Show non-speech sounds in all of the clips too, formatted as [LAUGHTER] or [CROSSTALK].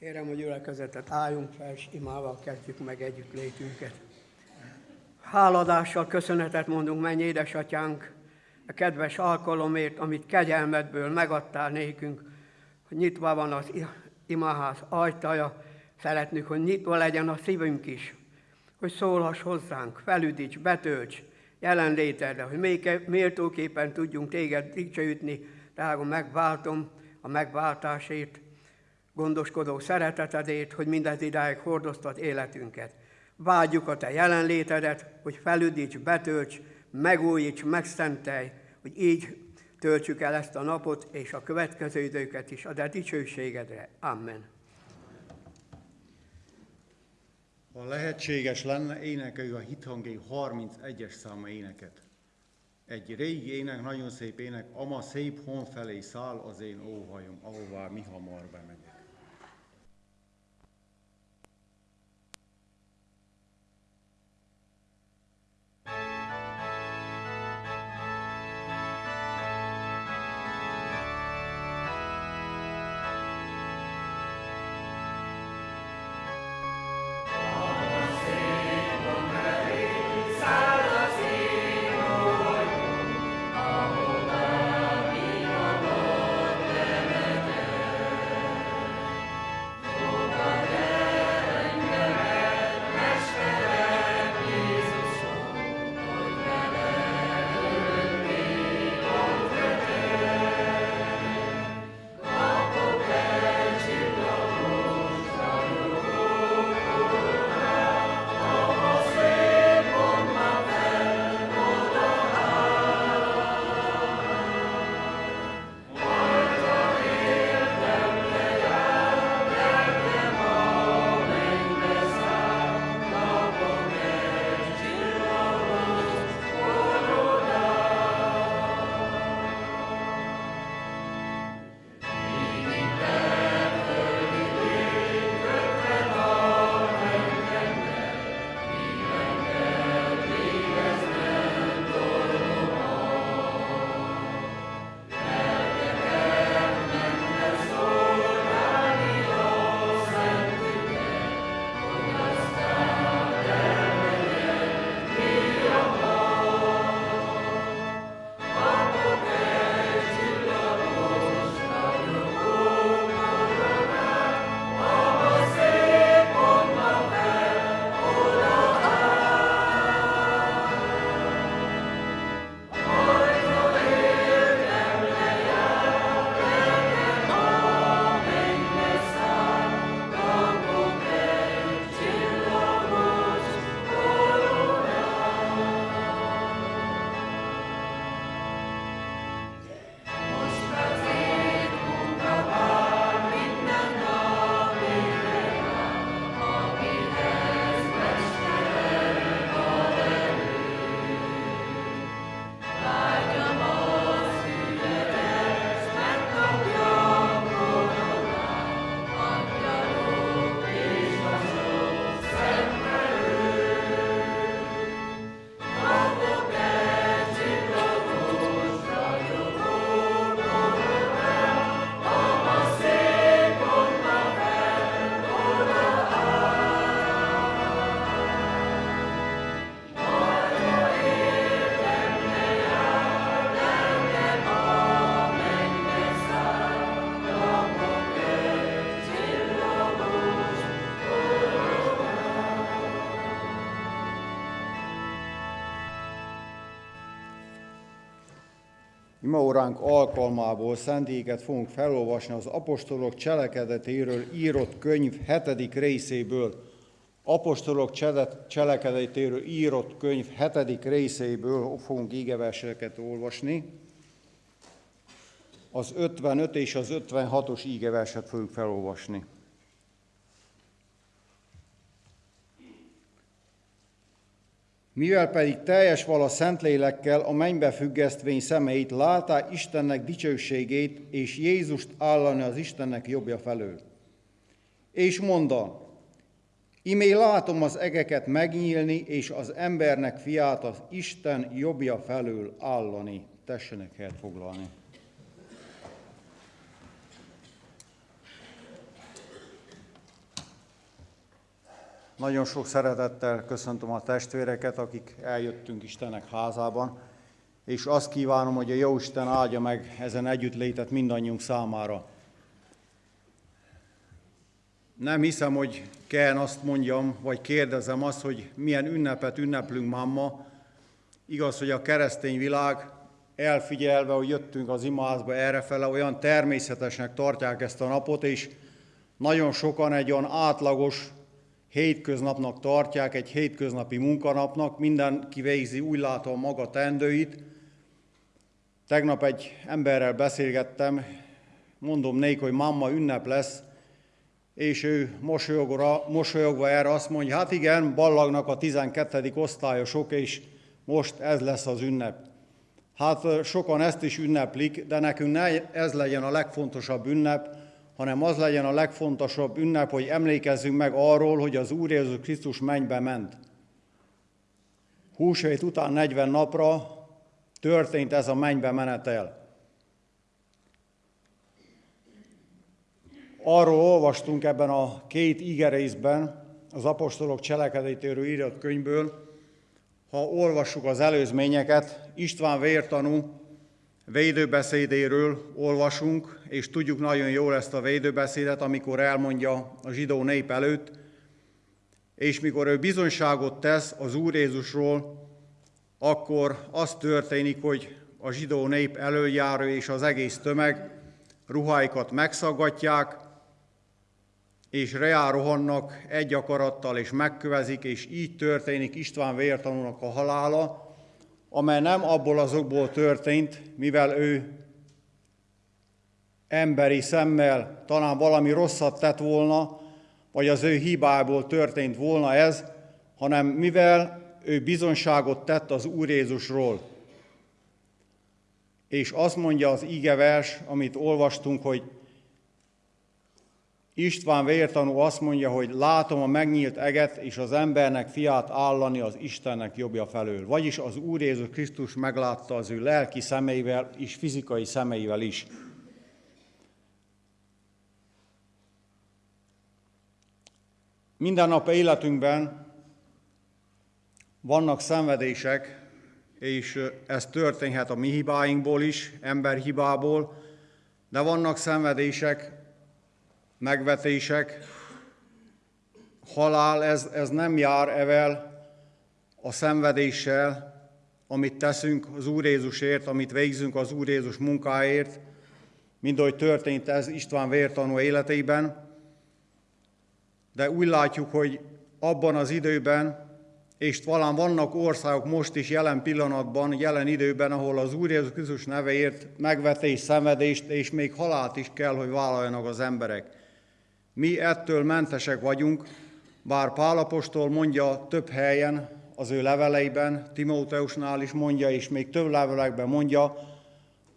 Kérem, hogy gyülekezetet álljunk fel, és imával kezdjük meg együtt létünket. Háladással köszönetet mondunk, mennyi édesatyánk, a kedves alkalomért, amit kegyelmedből megadtál nékünk, hogy nyitva van az imaház ajtaja, szeretnék, hogy nyitva legyen a szívünk is, hogy szólhass hozzánk, felüdíts, betölts jelenlétedre, hogy méltóképpen tudjunk téged dicsőítni, drága megváltom a megváltásért, gondoskodó szeretetedért, hogy mindez idáig hordoztat életünket. Vágyjuk a Te jelenlétedet, hogy felüdíts, betölts, megújíts, megszentelj, hogy így töltsük el ezt a napot és a következő időket is a Te dicsőségedre. Amen. Ha lehetséges lenne, énekeljük a hithangé 31-es száma éneket. Egy régi ének, nagyon szép ének, ama szép hon felé száll az én óhajom, ahová mi hamar bemegyek. Imaóránk alkalmából szentéket fogunk felolvasni az apostolok cselekedetéről írott könyv hetedik részéből. Apostolok cselekedetéről írott könyv hetedik részéből fogunk ígeverseket olvasni. Az 55 és az 56-os ígeverset fogjuk felolvasni. Mivel pedig teljes vala Szentlélekkel a mennybe függesztvény szemeit látá Istennek dicsőségét, és Jézust állani az Istennek jobbja felől. És mondta, imé látom az egeket megnyílni, és az embernek fiát az Isten jobbja felől állani. Tessenek helyet foglalni. Nagyon sok szeretettel köszöntöm a testvéreket, akik eljöttünk Istennek házában, és azt kívánom, hogy a Jóisten áldja meg ezen együttlétet mindannyiunk számára. Nem hiszem, hogy kell azt mondjam, vagy kérdezem azt, hogy milyen ünnepet ünneplünk máma. Igaz, hogy a keresztény világ elfigyelve, hogy jöttünk az imázba errefele, olyan természetesnek tartják ezt a napot, és nagyon sokan egy olyan átlagos hétköznapnak tartják, egy hétköznapi munkanapnak, mindenki végzi úgy látom maga tendőit. Tegnap egy emberrel beszélgettem, mondom nék, hogy mamma ünnep lesz, és ő mosolyogva, mosolyogva erre azt mondja, hát igen, ballagnak a 12. osztályosok, és most ez lesz az ünnep. Hát sokan ezt is ünneplik, de nekünk ne ez legyen a legfontosabb ünnep, hanem az legyen a legfontosabb ünnep, hogy emlékezzünk meg arról, hogy az Úr Jézus Krisztus mennybe ment. Húsvét után 40 napra történt ez a mennybe menetel. Arról olvastunk ebben a két igerészben, az apostolok cselekedetéről írott könyvből, ha olvassuk az előzményeket, István vértanú védőbeszédéről olvasunk, és tudjuk nagyon jól ezt a védőbeszédet, amikor elmondja a zsidó nép előtt, és mikor ő bizonyságot tesz az Úr Jézusról, akkor az történik, hogy a zsidó nép előjáró és az egész tömeg ruháikat megszaggatják, és reá rohannak egy akarattal, és megkövezik, és így történik István vértanúnak a halála, amely nem abból azokból történt, mivel ő emberi szemmel talán valami rosszat tett volna, vagy az ő hibából történt volna ez, hanem mivel ő bizonságot tett az Úr Jézusról. És azt mondja az ígevers, amit olvastunk, hogy István vértanú azt mondja, hogy látom a megnyílt eget és az embernek fiát állani az Istennek jobbja felől. Vagyis az Úr Jézus Krisztus meglátta az ő lelki szemeivel és fizikai szemeivel is. Minden nap életünkben vannak szenvedések, és ez történhet a mi hibáinkból is, emberhibából, de vannak szenvedések, megvetések, halál, ez, ez nem jár evel a szenvedéssel, amit teszünk az Úr Jézusért, amit végzünk az Úr Jézus munkáért, mind ahogy történt ez István vértanú életében. De úgy látjuk, hogy abban az időben, és talán vannak országok most is jelen pillanatban, jelen időben, ahol az Úr Jézus Krisztus neveért megvetés, szenvedést és még halált is kell, hogy vállaljanak az emberek. Mi ettől mentesek vagyunk, bár Pálapostól mondja több helyen az ő leveleiben, Timóteusnál is mondja, és még több levelekben mondja,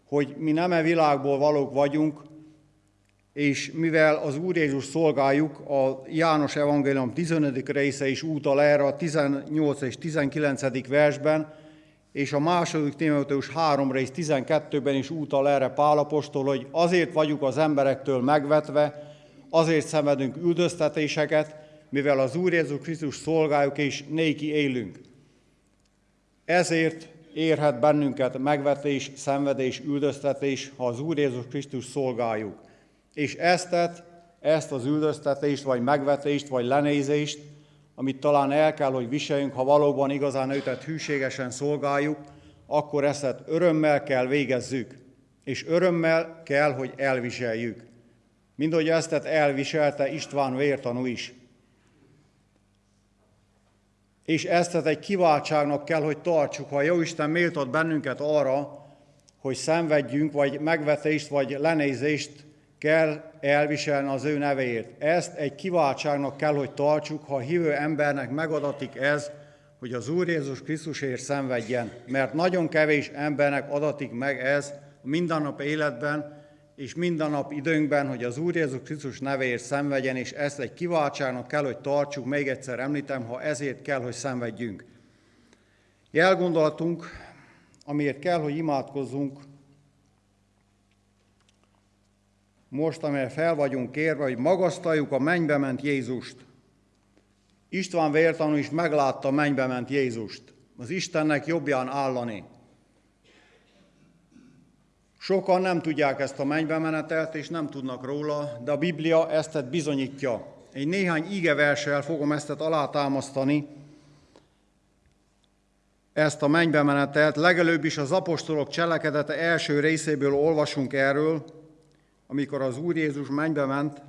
hogy mi nem e világból valók vagyunk, és mivel az Úr Jézus szolgáljuk, a János Evangélium 15. része is útal erre a 18 és 19. versben, és a második Timóteus 3 rész 12-ben is útal erre Pálapostól, hogy azért vagyunk az emberektől megvetve, azért szenvedünk üldöztetéseket, mivel az Úr Jézus Krisztus szolgáljuk és néki élünk. Ezért érhet bennünket megvetés, szenvedés, üldöztetés, ha az Úr Jézus Krisztus szolgáljuk. És eztet, ezt az üldöztetést, vagy megvetést, vagy lenézést, amit talán el kell, hogy viseljünk, ha valóban igazán őtet hűségesen szolgáljuk, akkor ezt örömmel kell végezzük, és örömmel kell, hogy elviseljük mint hogy ezt elviselte István vértanú is. És ezt egy kiváltságnak kell, hogy tartsuk, ha Jóisten méltott bennünket arra, hogy szenvedjünk, vagy megvetést, vagy lenézést kell elviselni az ő nevéért. Ezt egy kiváltságnak kell, hogy tartsuk, ha a hívő embernek megadatik ez, hogy az Úr Jézus Krisztusért szenvedjen. Mert nagyon kevés embernek adatik meg ez a mindennap életben, és minden nap időnkben, hogy az Úr Jézus Krisztus nevéért szenvedjen, és ezt egy kiváltságnak kell, hogy tartsuk, még egyszer említem, ha ezért kell, hogy szenvedjünk. Jelgondolatunk, amiért kell, hogy imádkozzunk, most, amelyre fel vagyunk kérve, hogy magasztaljuk a mennybe ment Jézust, István vértanú is meglátta mennybe ment Jézust, az Istennek jobbján állani. Sokan nem tudják ezt a mennybe menetelt, és nem tudnak róla, de a Biblia ezt bizonyítja. Egy néhány ígeverssel fogom ezt alátámasztani, ezt a mennybe menetelt, legelőbb is az apostolok cselekedete első részéből olvasunk erről, amikor az Úr Jézus mennybe ment,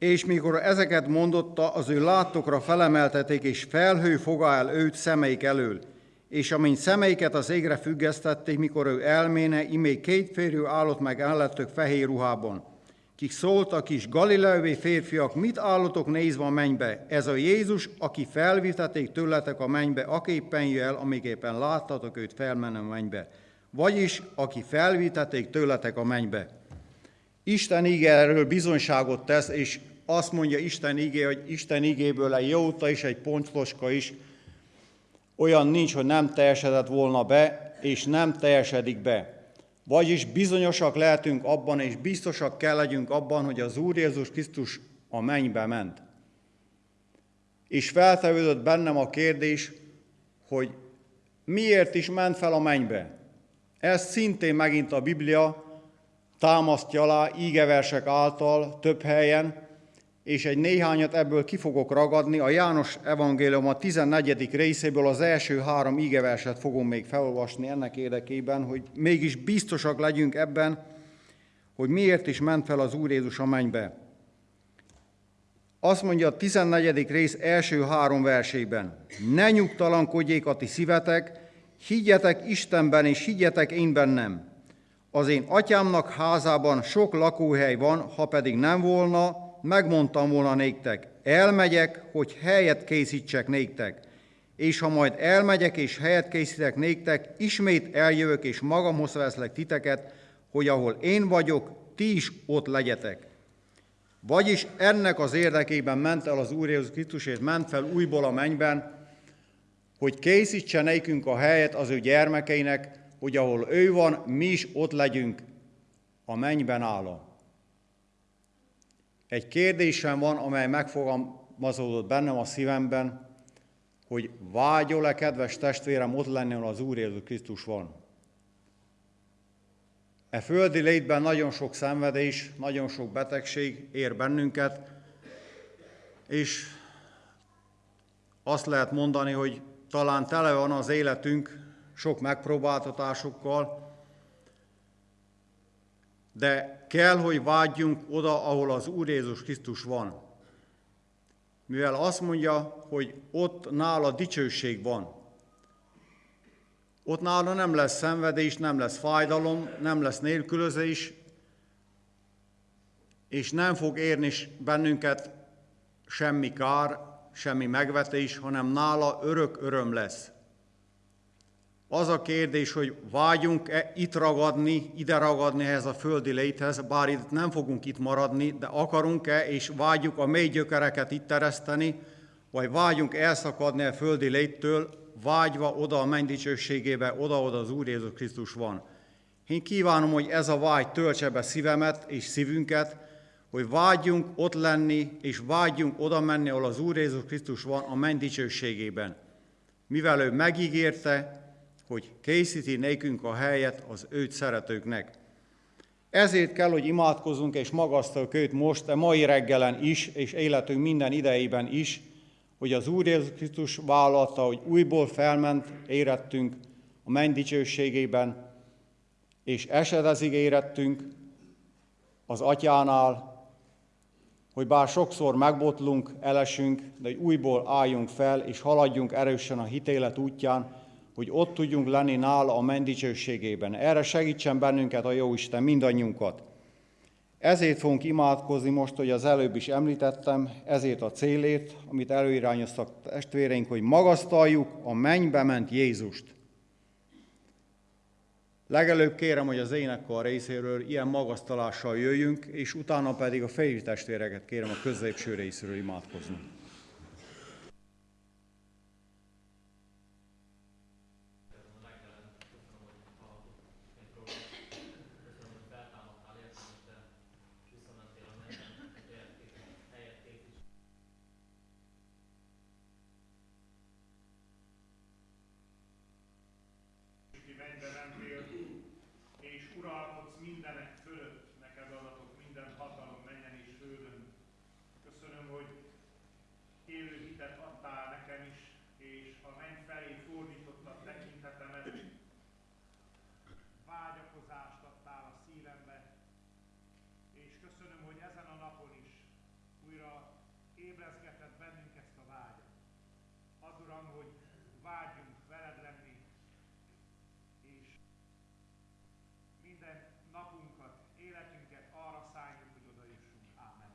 és mikor ezeket mondotta, az ő látokra felemelteték, és felhő foga el őt szemeik elől. És amint szemeiket az égre függesztették, mikor ő elméne, imé két férő állott meg ellettök fehér ruhában. Kik szóltak is, galileai férfiak, mit állotok nézve a mennybe? Ez a Jézus, aki felviteték tőletek a mennybe, aképpen jel, amiképpen láttatok őt felmenni a mennybe. Vagyis, aki felviteték tőletek a mennybe. Isten íge erről bizonyságot tesz, és azt mondja Isten igé, hogy Isten igéből egy jóta is, egy pontoska is, olyan nincs, hogy nem teljesedett volna be, és nem teljesedik be. Vagyis bizonyosak lehetünk abban, és biztosak kell legyünk abban, hogy az Úr Jézus Krisztus a mennybe ment. És feltevődött bennem a kérdés, hogy miért is ment fel a mennybe. Ez szintén megint a Biblia támasztja alá ígeversek által több helyen, és egy néhányat ebből ki fogok ragadni. A János evangélium a 14. részéből az első három ígeverset fogom még felolvasni ennek érdekében, hogy mégis biztosak legyünk ebben, hogy miért is ment fel az Úr Jézus a mennybe. Azt mondja a 14. rész első három versében, ne nyugtalankodjék a ti szívetek, higgyetek Istenben és higgyetek én bennem. Az én atyámnak házában sok lakóhely van, ha pedig nem volna, megmondtam volna néktek, elmegyek, hogy helyet készítsek néktek, és ha majd elmegyek és helyet készítek néktek, ismét eljövök és magamhoz veszlek titeket, hogy ahol én vagyok, ti is ott legyetek. Vagyis ennek az érdekében ment el az Úr Jézus Krisztus, és ment fel újból a mennyben, hogy készítse nékünk a helyet az ő gyermekeinek, hogy ahol ő van, mi is ott legyünk a mennyben állva. Egy kérdésem van, amely megfogalmazódott bennem a szívemben, hogy vágyol-e, kedves testvérem, ott lenni, ahol az Úr Jézus Krisztus van. E földi létben nagyon sok szenvedés, nagyon sok betegség ér bennünket, és azt lehet mondani, hogy talán tele van az életünk sok megpróbáltatásokkal, de kell, hogy vágyjunk oda, ahol az Úr Jézus Krisztus van. Mivel azt mondja, hogy ott nála dicsőség van. Ott nála nem lesz szenvedés, nem lesz fájdalom, nem lesz nélkülözés, és nem fog érni bennünket semmi kár, semmi megvetés, hanem nála örök öröm lesz. Az a kérdés, hogy vágyunk-e itt ragadni, ide ragadni ehhez a földi léthez, bár itt nem fogunk itt maradni, de akarunk-e és vágyjuk a mély gyökereket itt tereszteni, vagy vágyunk elszakadni a földi léttől, vágyva oda a mennydícsőségébe, oda-oda az Úr Jézus Krisztus van. Én kívánom, hogy ez a vágy töltse be szívemet és szívünket, hogy vágyjunk ott lenni, és vágyjunk oda menni, ahol az Úr Jézus Krisztus van a menny dicsőségében. Mivel ő megígérte, hogy készíti nékünk a helyet az őt szeretőknek. Ezért kell, hogy imádkozunk és magasztaljuk őt most, a mai reggelen is, és életünk minden idejében is, hogy az Úr Jézus Krisztus vállalta, hogy újból felment, érettünk a menny dicsőségében, és esedezig érettünk az atyánál, hogy bár sokszor megbotlunk, elesünk, de hogy újból álljunk fel, és haladjunk erősen a hitélet útján, hogy ott tudjunk lenni nála a mendicsőségében. Erre segítsen bennünket a Jóisten, mindannyiunkat. Ezért fogunk imádkozni most, hogy az előbb is említettem, ezért a célért, amit előirányoztak testvéreink, hogy magasztaljuk a mennybe ment Jézust. Legelőbb kérem, hogy az énekkar részéről ilyen magasztalással jöjjünk, és utána pedig a fejű testvéreket kérem a középső részéről imádkozni. Köszönöm, hogy ezen a napon is újra ébrezgetett bennünk ezt a vágyat. Az Uram, hogy vágyjunk veled lenni, és minden napunkat, életünket arra szálljuk, hogy oda jussunk. Ámen.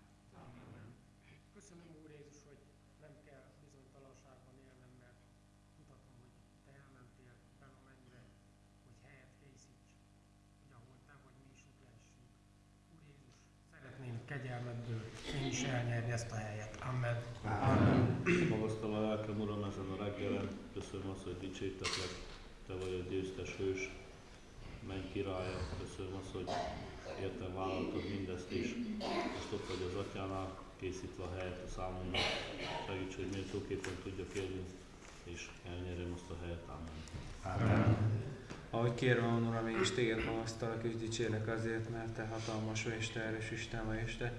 Köszönöm, Úr Jézus, hogy nem kell bizonytalanságban élnem, mert tudhatom, hogy Te elmentél fel a mennyre, hogy helyet készíts, hogy ahol Te vagy, mi is ott lehessünk. Úr Jézus, szeretném kegyelmedből én is elnyerni ezt a helyet. Amen. Magasztal a lelkem, Uram, ezen a reggelen. Köszönöm azt, hogy dicsértetek. Te vagy a győztes hős. Menj királya. Köszönöm azt, hogy értem vállaltad mindezt is. Most ott vagy az atyánál, készítve a helyet a számunkra. Segíts, hogy méltóképpen tudjak élni, és elnyerjem azt a helyet. Amen. Ahogy kérem, Uram, én is téged magasztalak és dicsérlek azért, mert te hatalmas vagy, és te erős Isten vagy, és te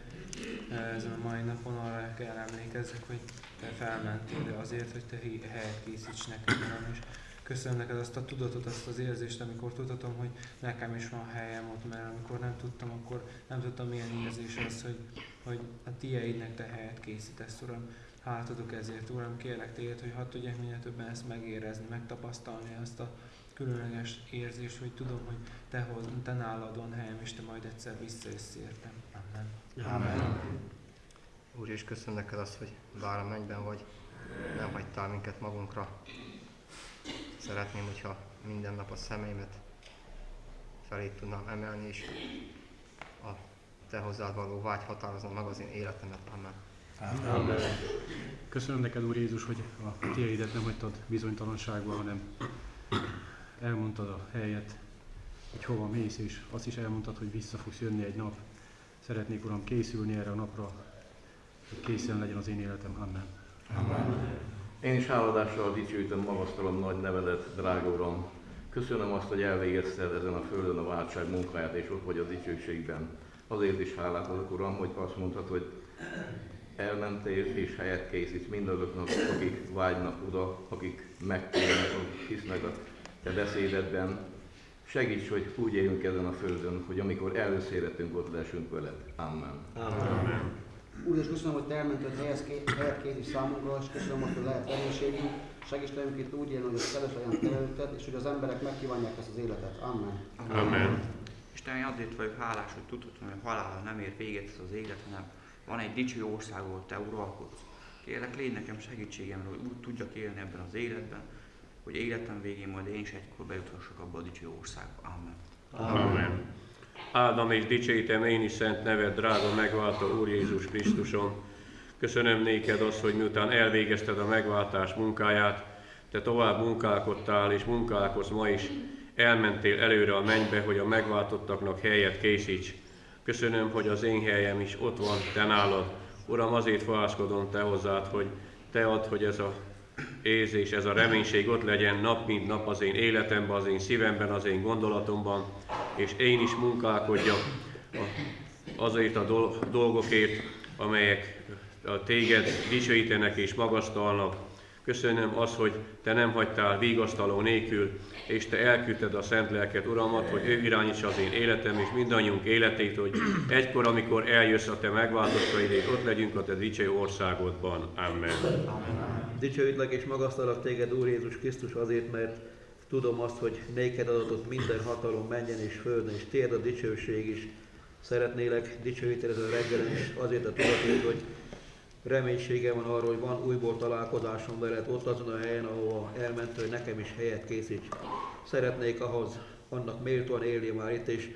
eh, ezen a mai napon arra kell emlékezzek, hogy te felmentél de azért, hogy te helyet készíts nekem, Uram, és köszönöm neked azt a tudatot, azt az érzést, amikor tudhatom, hogy nekem is van helyem ott, mert amikor nem tudtam, akkor nem tudtam milyen érzés az, hogy, hogy a tieidnek te helyet készítesz, Uram. Hát adok ezért, Uram, kérlek téged, hogy hadd tudják minél többen ezt megérezni, megtapasztalni azt a különleges érzés, hogy tudom, hogy te, hoz, te nálad van helyem, és te majd egyszer visszajössz értem. Amen. Amen. Úr, és köszönöm neked azt, hogy bár a mennyben vagy, nem hagytál minket magunkra. Szeretném, hogyha minden nap a szemeimet felé tudnám emelni, és a te hozzád való vágy határozna meg az én életemet. Amen. Amen. Köszönöm neked, Úr Jézus, hogy a tiédet nem hagytad bizonytalanságba, hanem elmondtad a helyet, hogy hova mész, és azt is elmondtad, hogy vissza fogsz jönni egy nap. Szeretnék, Uram, készülni erre a napra, hogy készen legyen az én életem. Amen. Én is háladással dicsőítem, magasztalom nagy nevedet, drága Uram. Köszönöm azt, hogy elvégezted ezen a földön a váltság munkáját, és ott vagy a dicsőségben. Azért is hálát adok, Uram, hogy azt mondtad, hogy elmentél és helyet készítsz mindazoknak, akik vágynak oda, akik megtérnek, akik hisznek a te beszédedben. Segíts, hogy úgy éljünk ezen a földön, hogy amikor előszéretünk, ott lessünk veled. Amen. Úr, és köszönöm, hogy Te elmented helyet készíts számunkra, és köszönöm, hogy lehet reménységünk. Segíts velünk itt úgy élni, hogy az kedves legyen Te előtted, és hogy az emberek megkívánják ezt az életet. Amen. Amen. Isten, én azért vagyok hálás, hogy tudhatom, hogy a halála nem ér véget ez az élet, hanem van egy dicső ország, ahol Te uralkodsz. Kérlek, légy nekem segítségemre, hogy úgy tudjak élni ebben az életben, hogy életem végén majd én is egykor bejuthassak abba a dicső országba. Amen. Amen. Áldom és dicsőítem én is szent neved, drága megváltó Úr Jézus Krisztuson. Köszönöm néked azt, hogy miután elvégezted a megváltás munkáját, te tovább munkálkodtál és munkálkodsz ma is, elmentél előre a mennybe, hogy a megváltottaknak helyet készíts. Köszönöm, hogy az én helyem is ott van, te nálad. Uram, azért fohászkodom te hozzád, hogy te ad, hogy ez a érzés, ez a reménység ott legyen nap mint nap az én életemben, az én szívemben, az én gondolatomban, és én is munkálkodjak azért a dol- dolgokért, amelyek téged dicsőítenek és magasztalnak. Köszönöm azt, hogy te nem hagytál vigasztaló nélkül, és te elküldted a szent lelket, Uramat, hogy ő irányítsa az én életem és mindannyiunk életét, hogy egykor, amikor eljössz a te megváltottaidét, ott legyünk a te dicső országodban. Amen. Dicsőítlek és magasztalak téged, Úr Jézus Krisztus, azért, mert tudom azt, hogy néked adatott minden hatalom menjen és földön, és tiéd a dicsőség is. Szeretnélek dicsőíteni ezen a reggelen is azért a tudatért, hogy reménységem van arról, hogy van újból találkozásom veled ott azon a helyen, ahova elment, hogy nekem is helyet készíts. Szeretnék ahhoz annak méltóan élni már itt, és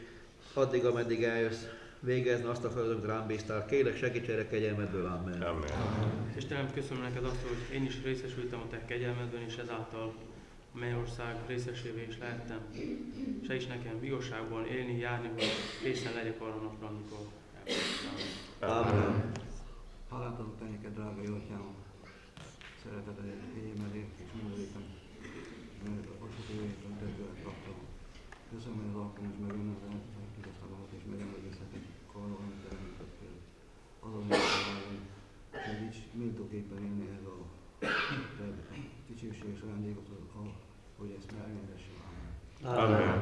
addig, ameddig eljössz, végezni azt a feladatot rám bíztál. Kérlek, segíts erre kegyelmedből, Amen. Amen. Istenem, köszönöm neked azt, hogy én is részesültem a te kegyelmedben, és ezáltal a mennyország részesévé is lehettem. Segíts nekem igazságban élni, járni, hogy készen legyek arra napra, amikor elfogadtam. Amen. Hálát adok te neked, drága jó atyám, szereteted, kegyelmedért és mindenétem, mert a hogy tőled kaptam. Köszönöm, hogy az alkalmas megönnezel, hogy tudod szavamat és megemlékezhetek arra, amit elműködtél. Azon hogy segíts méltóképpen élni ez a dicsőséges ajándékot, hogy ezt megengedessem. Amen.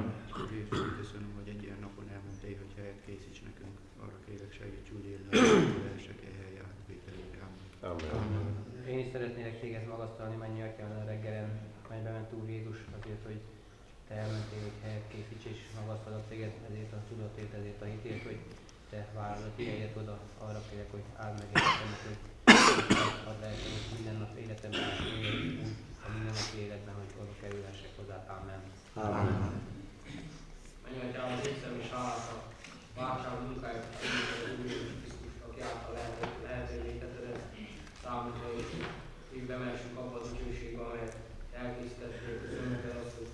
Köszönöm, hogy egy ilyen napon elmondtál, hogy helyet készíts nekünk. Arra kérek, segíts úgy élni, hogy leesek e helyen átvételére. Amen. Amen. Én is szeretnélek téged magasztalni, mennyi atyán a reggelen, melybe ment Úr Jézus, azért, hogy te elmentél, hogy helyet készíts, és magasztalak téged ezért a tudatért, ezért a hitért, hogy te a tiédet oda, arra kérek, hogy áld meg életemet, hogy ad lehetem, hogy minden nap életemben éljek úgy a mindennapi életben, hogy oda kerülhessek hozzá. Amen. Amen. Menj, Atyám, az észem és hálát a váltság munkáját, a Úr Jézus Krisztus, aki által lehet, lehetővé tetted ezt számunkra, és így bemelsünk abba az dicsőségbe, amelyet elkészítettél. Köszönöm neked azt, hogy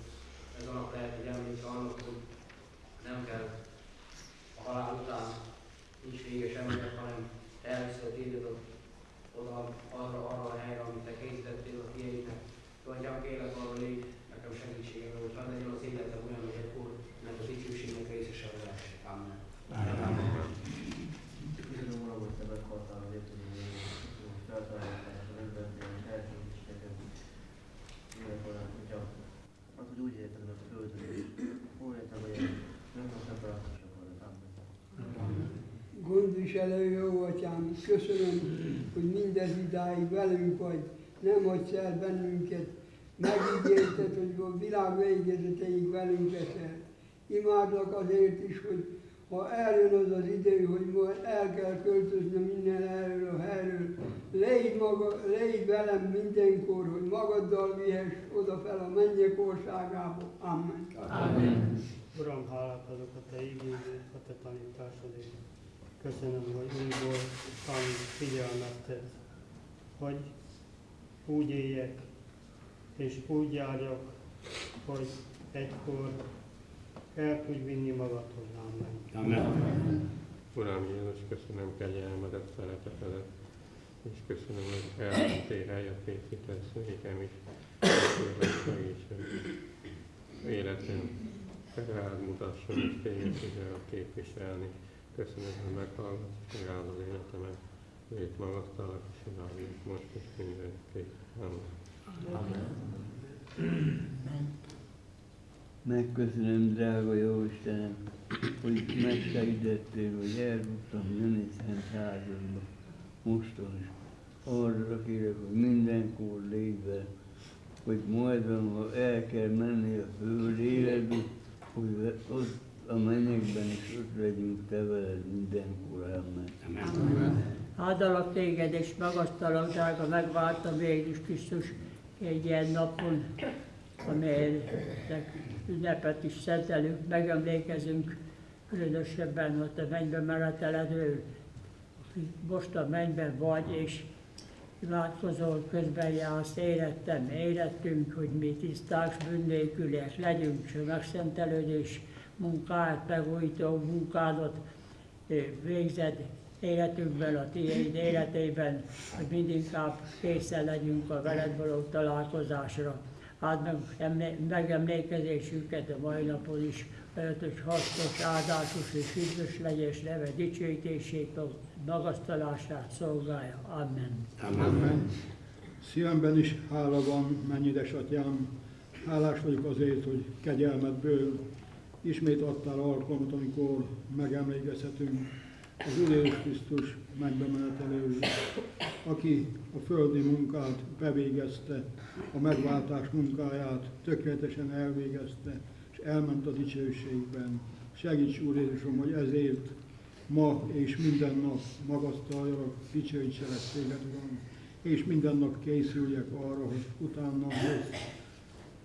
ez a nap lehet egy emléke annak, hogy nem kell a halál után nincs véges emlék, hanem elviszed téged oda, arra, arra a helyre, amit te készítettél a. Jó, Atyám, kérlek arra légy nekem segítségemre, hogy hadd legyen az életem olyan, hogy akkor ennek a dicsőségnek részese lehessek. Amen. Köszönöm, Uram, hogy te meghaltál azért, hogy hogy feltaláltál az emberben, és elkészítetted életorán, hogyha az, hogy úgy érted meg a földön, és úgy érted, hogy nem tudsz nem találkozsak volna. Amen. Gondviselő jó atyám, köszönöm, hogy mindez idáig velünk vagy, nem hagysz el bennünket, megígérted, hogy a világ végezeteig velünk leszel. Imádlak azért is, hogy ha eljön az az idő, hogy majd el kell költözni minden erről a helyről, légy, maga, légy velem mindenkor, hogy magaddal vihess oda fel a mennyek országába. Amen. Amen. Uram, hálát adok a Te igényért, a Te tanításodért. Köszönöm, hogy újból tanít, figyelmeztet, hogy úgy éljek, és úgy járjak, hogy egykor el tudj vinni magadhoz. Amen. Amen. Uram Jézus, köszönöm kegyelmedet, szeretetedet, és köszönöm, hogy elmentél helyet készítesz nékem is. Kérlek segítsen. Életem rád mutasson, és téged tudja képviselni. Köszönöm, hogy meghallgatsz, és megáld az életemet. Légy magasztalak, és imádjuk most és mindenképp. Amen. Amen. Megköszönöm, drága jó Istenem, hogy megsegítettél, hogy el tudtam jönni Szent házadba. Mostan is. Arra kérek, hogy mindenkor légy hogy majd, ha el kell menni a föld életbe, hogy ott a mennyekben is ott legyünk te veled mindenkor. Amen. Amen. Áldalak téged és magasztalak, drága megváltam Jézus Krisztus egy ilyen napon, amelynek ünnepet is szentelünk, megemlékezünk, különösebben, hogy te mennybe meneteledről, most a mennyben vagy, és imádkozol, közben jársz életem, életünk, hogy mi tisztás bűnnélküliek legyünk, és a megszentelődés munkáját, megújító munkádat eh, végzed életünkben, a tiéd életében, hogy mindinkább készen legyünk a veled való találkozásra. Áld meg emlé- megemlékezésünket a mai napon is, hogy hasznos, áldásos és üdvös legyen, és neve dicsőítését, magasztalását szolgálja. Amen. Amen. Szívemben is hála van, mennyi édesatyám. Hálás vagyok azért, hogy kegyelmedből ismét adtál alkalmat, amikor megemlékezhetünk az Úr Jézus Krisztus mennybe menetelő, aki a földi munkát bevégezte, a megváltás munkáját tökéletesen elvégezte, és elment a dicsőségben. Segíts, Úr Jézusom, hogy ezért ma és minden nap magasztaljalak, dicsőítselek téged, Uram, és minden nap készüljek arra, hogy utána jössz,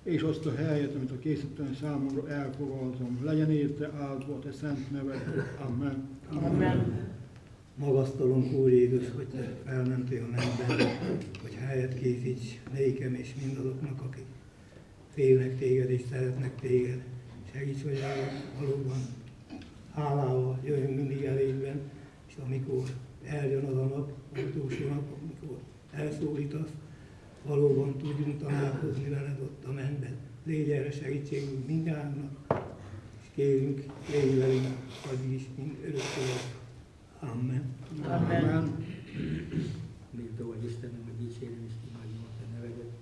és azt a helyet, amit a készítem számomra elfogadom. Legyen érte áldva a te szent neved. Amen. Amen. Magasztalunk Úr Jézus, hogy te felmentél a mennybe, hogy helyet készíts nékem és mindazoknak, akik félnek téged és szeretnek téged. Segíts, hogy valóban hálával jöjjünk mindig elégben, és amikor eljön az a nap, az utolsó nap, amikor elszólítasz, valóban tudjunk találkozni veled ott a mennyben. Légy erre segítségünk mindjárt, és kérünk, légy velünk, addig is, mind örökké. Amen. Amen. Méltó vagy Istenem, hogy dicsérem és imádom a te nevedet,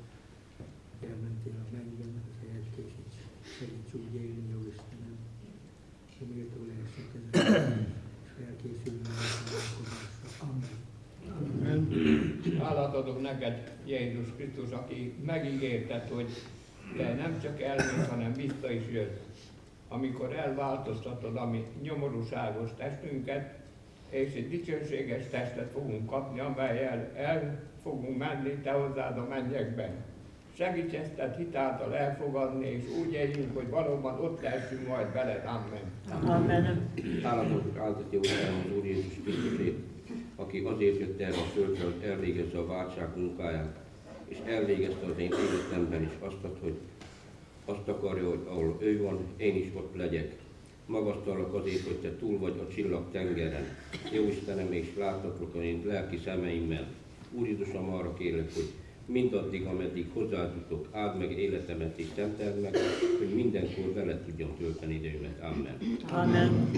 hogy elmentél a mennyben, hogy helyet készíts. segíts úgy élni, jó Istenem, hogy méltó lehessek ezen, és felkészülni a találkozásra. Amen. Amen. Hálát adok neked, Jézus Krisztus, aki megígérted, hogy te nem csak elmész, hanem vissza is jössz. Amikor elváltoztatod a mi nyomorúságos testünket, és egy dicsőséges testet fogunk kapni, amelyel el fogunk menni te hozzád a mennyekben. Segíts ezt a hitáltal elfogadni, és úgy éljünk, hogy valóban ott lehessünk majd veled. Amen. Amen. Hálatot áldott Utána az Úr Jézus Krisztusét, aki azért jött erre a földre, hogy elvégezze a váltság munkáját, és elvégezte az én életemben is azt, hogy azt akarja, hogy ahol ő van, én is ott legyek. Magasztalak azért, hogy te túl vagy a csillag tengeren. Jó Istenem, és láttatlak a én lelki szemeimmel. Úr Jézusom, arra kérlek, hogy mindaddig, ameddig hozzájutok, áld meg életemet és szenteld meg, hogy mindenkor vele tudjam tölteni időmet. Amen. Amen.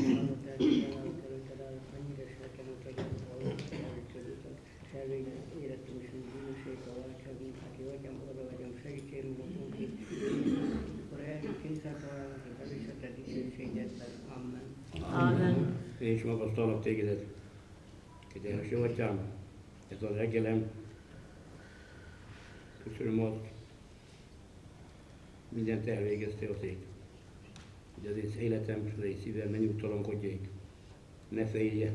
Amen. Én is magasztalak tégedet, kedves jó atyám, ez a reggelem. Köszönöm azt, mindent elvégezte azért, hogy az én életem, az én szívem ne nyugtalankodjék, ne félje.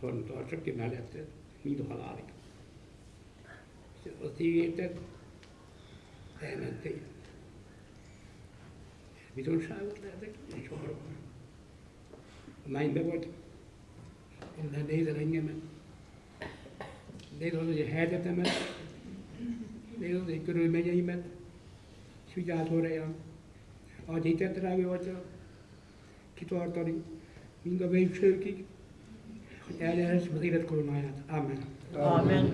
Tartsa ki melletted, mind a halálig. Azt ígérted, elmentél. Bizonságot lehetek, és arra. A mennybe vagy, onnan nézel engemet, nézd az, hogy a helyzetemet, nézd az, hogy körülményeimet, és vigyázol rám. Adj hitet, drága atya, kitartani, mind a végsőkig, hogy elnyerhessem az élet koronáját. Amen. Amen.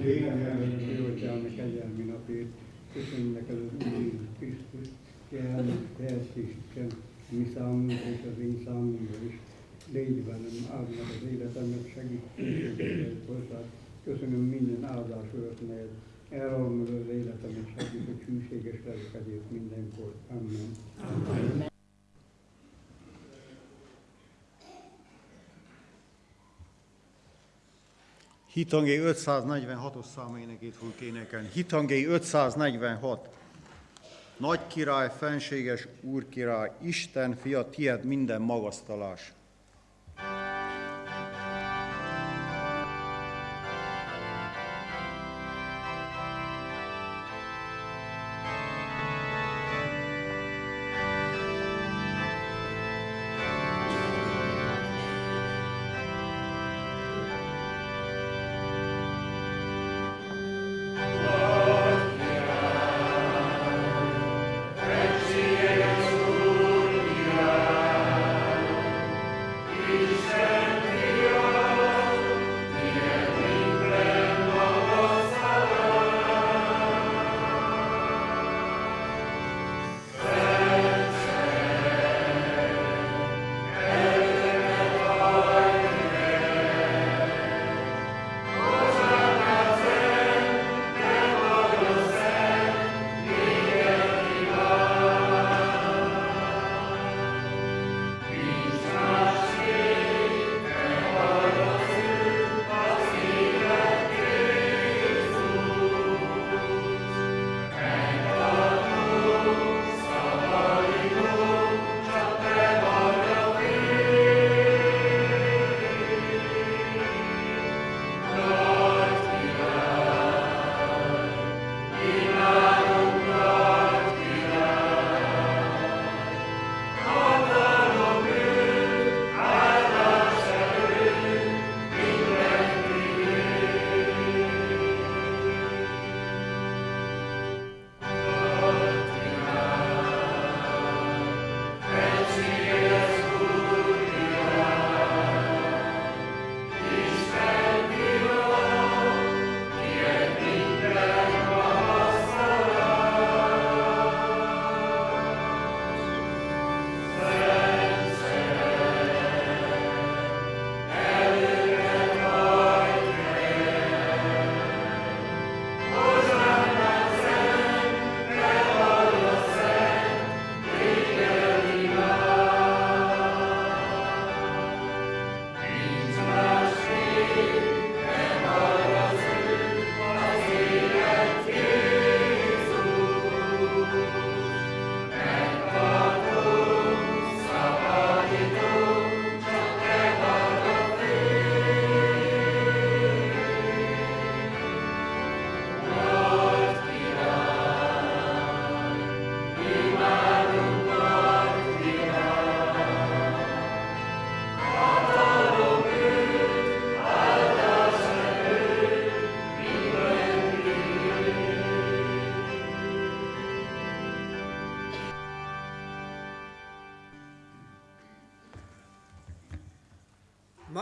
Jó atyám, kegyelmi napért, köszönjük neked az Úr Jézus Krisztus, jelen, teljesítsem mi számunkra és az én számunkra is. Légy velem, áld meg az életemet, segítséget hozzá. Köszönöm minden áldás neked. Elralom meg az életemet, segít, hogy hűséges legyek ezért mindenkor. Amen. Amen. Hitangé 546-os száménekét fogjuk énekelni. Hitangé 546. Nagy király, fenséges úr király, Isten fia, tied minden magasztalás.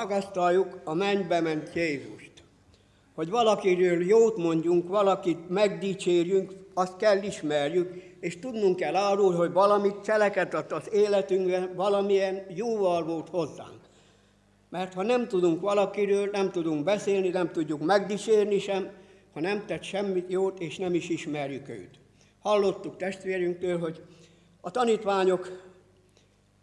Magasztaljuk a mennybe ment Jézust. Hogy valakiről jót mondjunk, valakit megdicsérjünk, azt kell ismerjük, és tudnunk kell arról, hogy valamit cselekedett az életünkben, valamilyen jóval volt hozzánk. Mert ha nem tudunk valakiről, nem tudunk beszélni, nem tudjuk megdicsérni sem, ha nem tett semmit jót, és nem is ismerjük őt. Hallottuk testvérünktől, hogy a tanítványok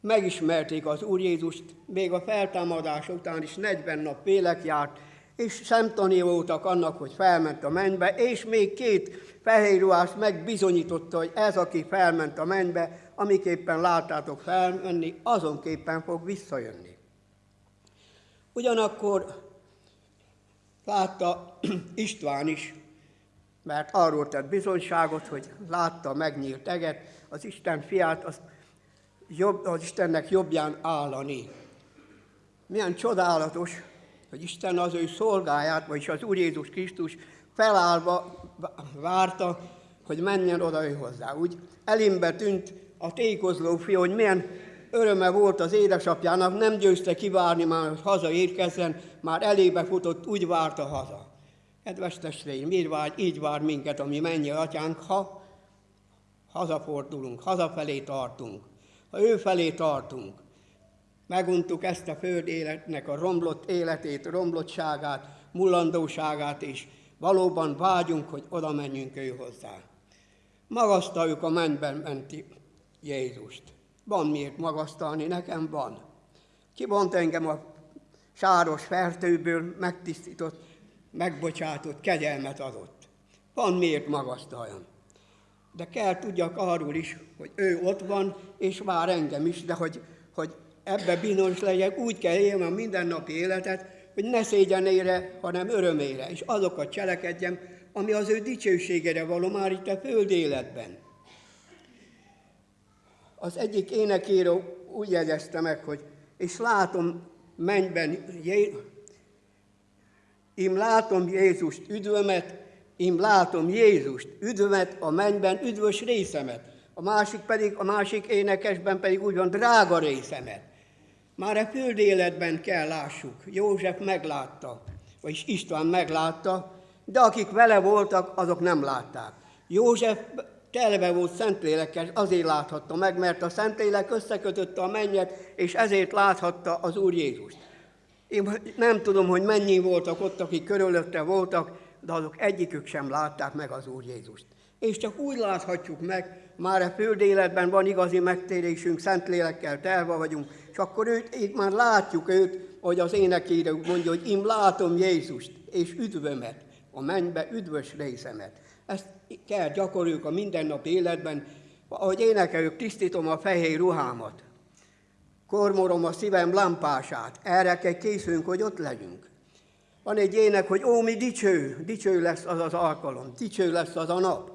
megismerték az Úr Jézust, még a feltámadás után is 40 nap vélek járt, és szemtani voltak annak, hogy felment a mennybe, és még két fehér ruhás megbizonyította, hogy ez, aki felment a mennybe, amiképpen láttátok felmenni, azonképpen fog visszajönni. Ugyanakkor látta [CLEARS THROAT] István is, mert arról tett bizonyságot, hogy látta megnyílt eget, az Isten fiát, az, jobb, az Istennek jobbján állani. Milyen csodálatos, hogy Isten az ő szolgáját, vagyis az Úr Jézus Krisztus felállva várta, hogy menjen oda ő hozzá. Úgy elimbe tűnt a tékozló fiú, hogy milyen öröme volt az édesapjának, nem győzte kivárni már, hogy hazaérkezzen, már elébe futott, úgy várta haza. Kedves testvéreim, így vár, így vár minket, ami mennyi atyánk, ha hazafordulunk, hazafelé tartunk, ha ő felé tartunk, meguntuk ezt a föld életnek a romlott életét, romlottságát, mullandóságát, és valóban vágyunk, hogy oda menjünk ő hozzá. Magasztaljuk a mennyben menti Jézust. Van miért magasztalni, nekem van. Kibont engem a sáros fertőből, megtisztított, megbocsátott, kegyelmet adott. Van miért magasztaljam. De kell tudjak arról is, hogy ő ott van, és vár engem is, de hogy, hogy ebbe bizonyos legyek, úgy kell élni a mindennapi életet, hogy ne szégyenére, hanem örömére, és azokat cselekedjem, ami az ő dicsőségére való már itt a föld életben. Az egyik énekíró úgy jegyezte meg, hogy és látom mennyben, én látom Jézust üdvömet, én látom Jézust üdvömet a mennyben, üdvös részemet. A másik pedig, a másik énekesben pedig úgy van, drága részemet. Már a életben kell lássuk. József meglátta, vagyis István meglátta, de akik vele voltak, azok nem látták. József telve volt Szentlélekkel, azért láthatta meg, mert a Szentlélek összekötötte a mennyet, és ezért láthatta az Úr Jézust. Én nem tudom, hogy mennyi voltak ott, akik körülötte voltak, de azok egyikük sem látták meg az Úr Jézust. És csak úgy láthatjuk meg, már a föld életben van igazi megtérésünk, Szentlélekkel telve vagyunk, és akkor őt, itt már látjuk őt, hogy az énekére mondja, hogy én látom Jézust, és üdvömet, a mennybe üdvös részemet. Ezt kell gyakoroljuk a mindennapi életben, ahogy énekeljük, tisztítom a fehér ruhámat, kormorom a szívem lámpását, erre kell készülünk, hogy ott legyünk. Van egy ének, hogy ó, mi dicső, dicső lesz az az alkalom, dicső lesz az a nap.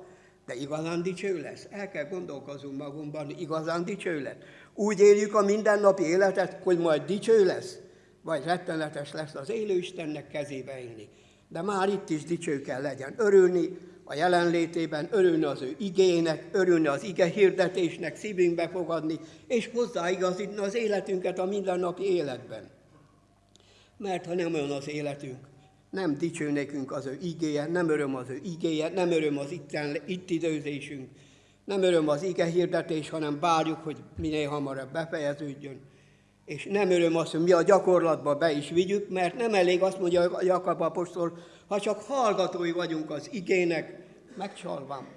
De igazán dicső lesz? El kell gondolkozunk magunkban, igazán dicső lesz. Úgy éljük a mindennapi életet, hogy majd dicső lesz, vagy rettenetes lesz az élő Istennek kezébe élni. De már itt is dicső kell legyen. Örülni a jelenlétében, örülni az ő igének, örülni az ige hirdetésnek, szívünkbe fogadni, és hozzáigazítni az életünket a mindennapi életben. Mert ha nem olyan az életünk, nem dicső nekünk az ő igéje, nem öröm az ő igéje, nem öröm az itten, itt időzésünk, nem öröm az ige hirdetés, hanem várjuk, hogy minél hamarabb befejeződjön. És nem öröm az, hogy mi a gyakorlatba be is vigyük, mert nem elég azt mondja a Jakab apostol, ha csak hallgatói vagyunk az igének, megcsalvam.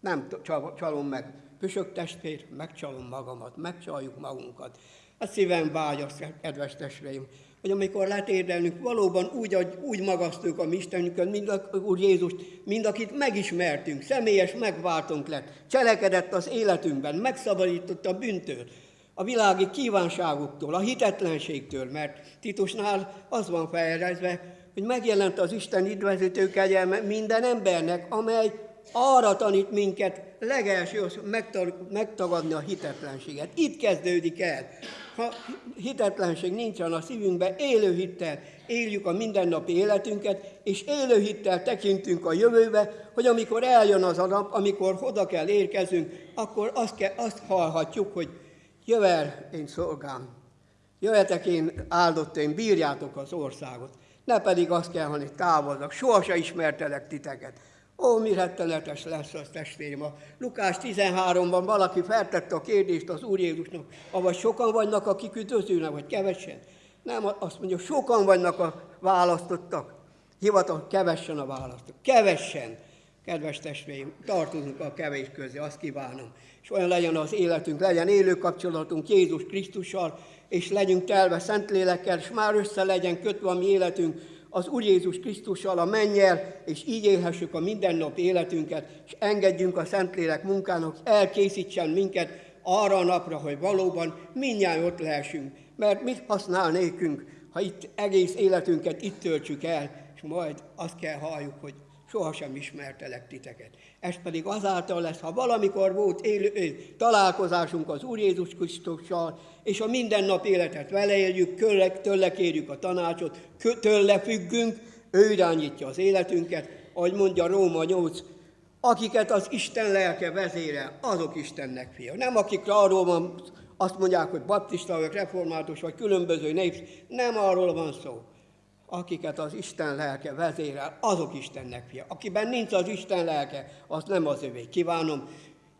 Nem csalom meg. Püsök testvér, megcsalom magamat, megcsaljuk magunkat. A szívem vágy, kedves testvéreim, hogy amikor letérdelünk, valóban úgy, úgy magasztjuk a mi Istenünket, mind a Úr Jézust, mind akit megismertünk, személyes megváltunk lett, cselekedett az életünkben, megszabadított a bűntől, a világi kívánságoktól, a hitetlenségtől, mert Titusnál az van felrezve, hogy megjelent az Isten üdvözítő kegyelme minden embernek, amely arra tanít minket legelső megtagadni a hitetlenséget. Itt kezdődik el. Ha hitetlenség nincsen a szívünkben, élő hittel éljük a mindennapi életünket, és élő hittel tekintünk a jövőbe, hogy amikor eljön az a nap, amikor oda kell érkezünk, akkor azt, kell, azt hallhatjuk, hogy jövel, én szolgám, Jöjjetek én áldott, én bírjátok az országot. Ne pedig azt kell, hogy távozzak. Sohasem ismertelek titeket. Ó, mi rettenetes lesz az testvérem. A Lukás 13-ban valaki feltette a kérdést az Úr Jézusnak, avagy sokan vannak, akik üdvözülnek, vagy kevesen. Nem, azt mondja, sokan vannak a választottak. Hivatal, kevessen a választottak. Kevessen. Kedves testvérim, tartozunk a kevés közé, azt kívánom. És olyan legyen az életünk, legyen élő kapcsolatunk Jézus Krisztussal, és legyünk telve Szentlélekkel, és már össze legyen kötve a mi életünk az Úr Jézus Krisztussal, a mennyel, és így élhessük a mindennapi életünket, és engedjünk a Szentlélek munkának, elkészítsen minket arra a napra, hogy valóban mindjárt ott lehessünk. Mert mit használ nékünk, ha itt egész életünket itt töltsük el, és majd azt kell halljuk, hogy sohasem ismertelek titeket. Ez pedig azáltal lesz, ha valamikor volt élő, találkozásunk az Úr Jézus Krisztussal, és a mindennap életet vele éljük, tőle kérjük a tanácsot, tőle függünk, ő irányítja az életünket, ahogy mondja Róma 8, akiket az Isten lelke vezére, azok Istennek fia. Nem akikre arról van, azt mondják, hogy baptista vagy református, vagy különböző népsz, nem arról van szó akiket az Isten lelke vezérel, azok Istennek fia. Akiben nincs az Isten lelke, az nem az övé. Kívánom,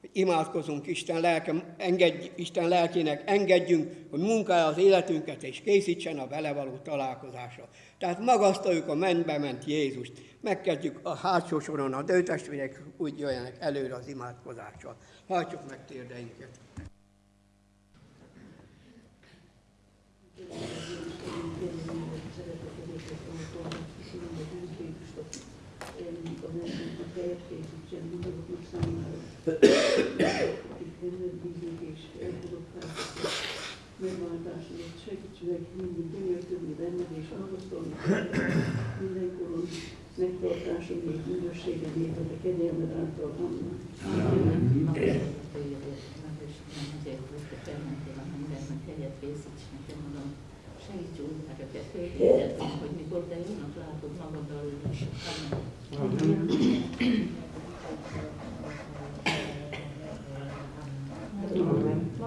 hogy imádkozunk Isten, lelke, engedj, Isten lelkének, engedjünk, hogy munkálja az életünket, és készítsen a vele való találkozásra. Tehát magasztaljuk a mennybe ment Jézust. Megkezdjük a hátsó soron, a dőtestvérek úgy jöjjenek előre az imádkozással. Hajtsuk meg térdeinket. Megváltásodat segíts meg mindig gyönyörködni benned és magasztalni mindenkoron megtartásod és bűnösséged érted a kegyelmed által. Amen. Segíts úgy, hogy hogy mikor te jónak látod magaddal is. Amen.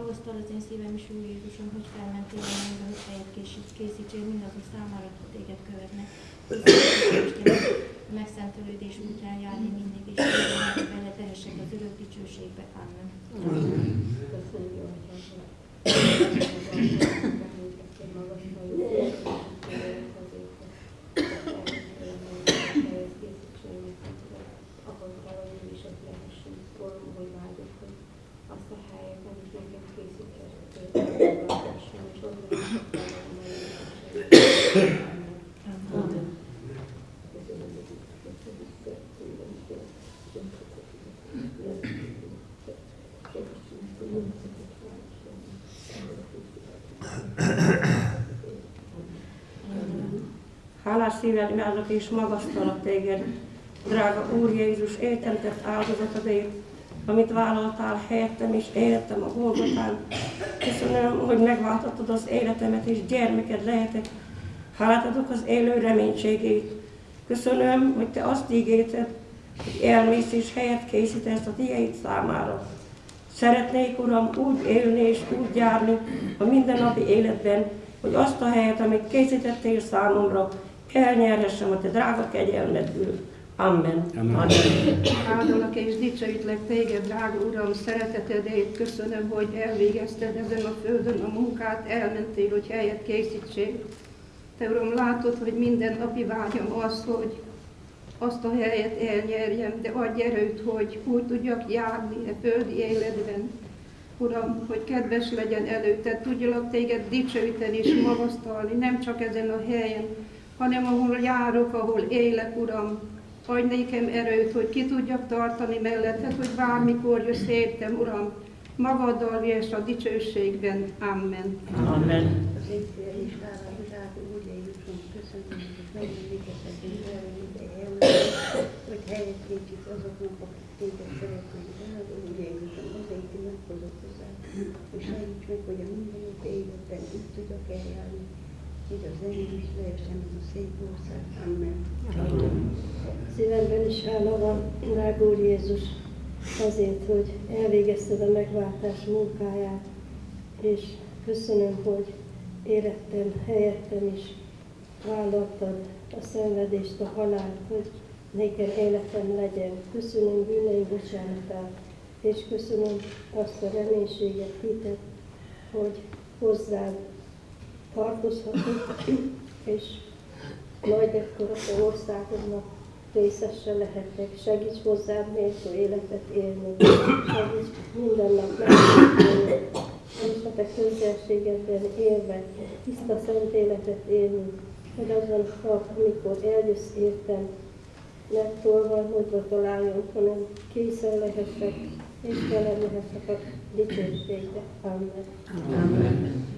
Magasztal az én szívem is, Úr Jézusom, hogy felmentél a mennybe, hogy helyet készítsél mindazok számára, akik téged követnek. A megszentelődés útján járni mindig, és vele tehessek az örök dicsőségbe. Amen. Köszönjük, Hálás szívvel imádok és magasztalak téged, drága Úr Jézus, éltentett áldozatodért, amit vállaltál helyettem és életem a Golgotán. Köszönöm, hogy megváltottad az életemet és gyermeked lehetek. Hálát adok az élő reménységét. Köszönöm, hogy te azt ígérted, hogy elmész és helyet készítesz a diaid számára. Szeretnék, Uram, úgy élni és úgy járni a mindennapi életben, hogy azt a helyet, amit készítettél számomra, elnyerhessem a te drága kegyelmedből. Amen. Amen. Áldalak és dicsőítlek téged, drága Uram, szeretetedért köszönöm, hogy elvégezted ezen a földön a munkát, elmentél, hogy helyet készítsél. Te Uram, látod, hogy minden napi vágyam az, hogy azt a helyet elnyerjem, de adj erőt, hogy úgy tudjak járni a földi életben. Uram, hogy kedves legyen előtted, tudjalak téged dicsőíteni és magasztalni, nem csak ezen a helyen, hanem ahol járok, ahol élek, Uram, Adj nékem erőt, hogy ki tudjak tartani melletted, hogy bármikor jössz értem, Uram, magaddal és a dicsőségben. Amen. Amen. Hogy helyet készít azoknak, akik téged szeretnék. Hozzá, és segíts meg, hogy a mindennapi életben itt tudjak eljárni, így az én is lehessen a szép ország. Amen. Amen. Szívemben is hála van, drága Úr Jézus, azért, hogy elvégezted a megváltás munkáját, és köszönöm, hogy érettem, helyettem is vállaltad a szenvedést, a halált, hogy nékem életem legyen. Köszönöm bűneim bocsánatát, és köszönöm azt a reménységet, hitet, hogy hozzád tartozhatok, és majd ekkor a országodnak részese lehetek. Segíts hozzám méltó életet élni. Segíts minden nap megélni, és a te közelségedben élve tiszta szent életet élni, hogy azon nap, amikor eljössz értem, ne tolvajhodva találjon, hanem készen lehetek, és velem lehetek a dicsőségbe. Amen. Amen.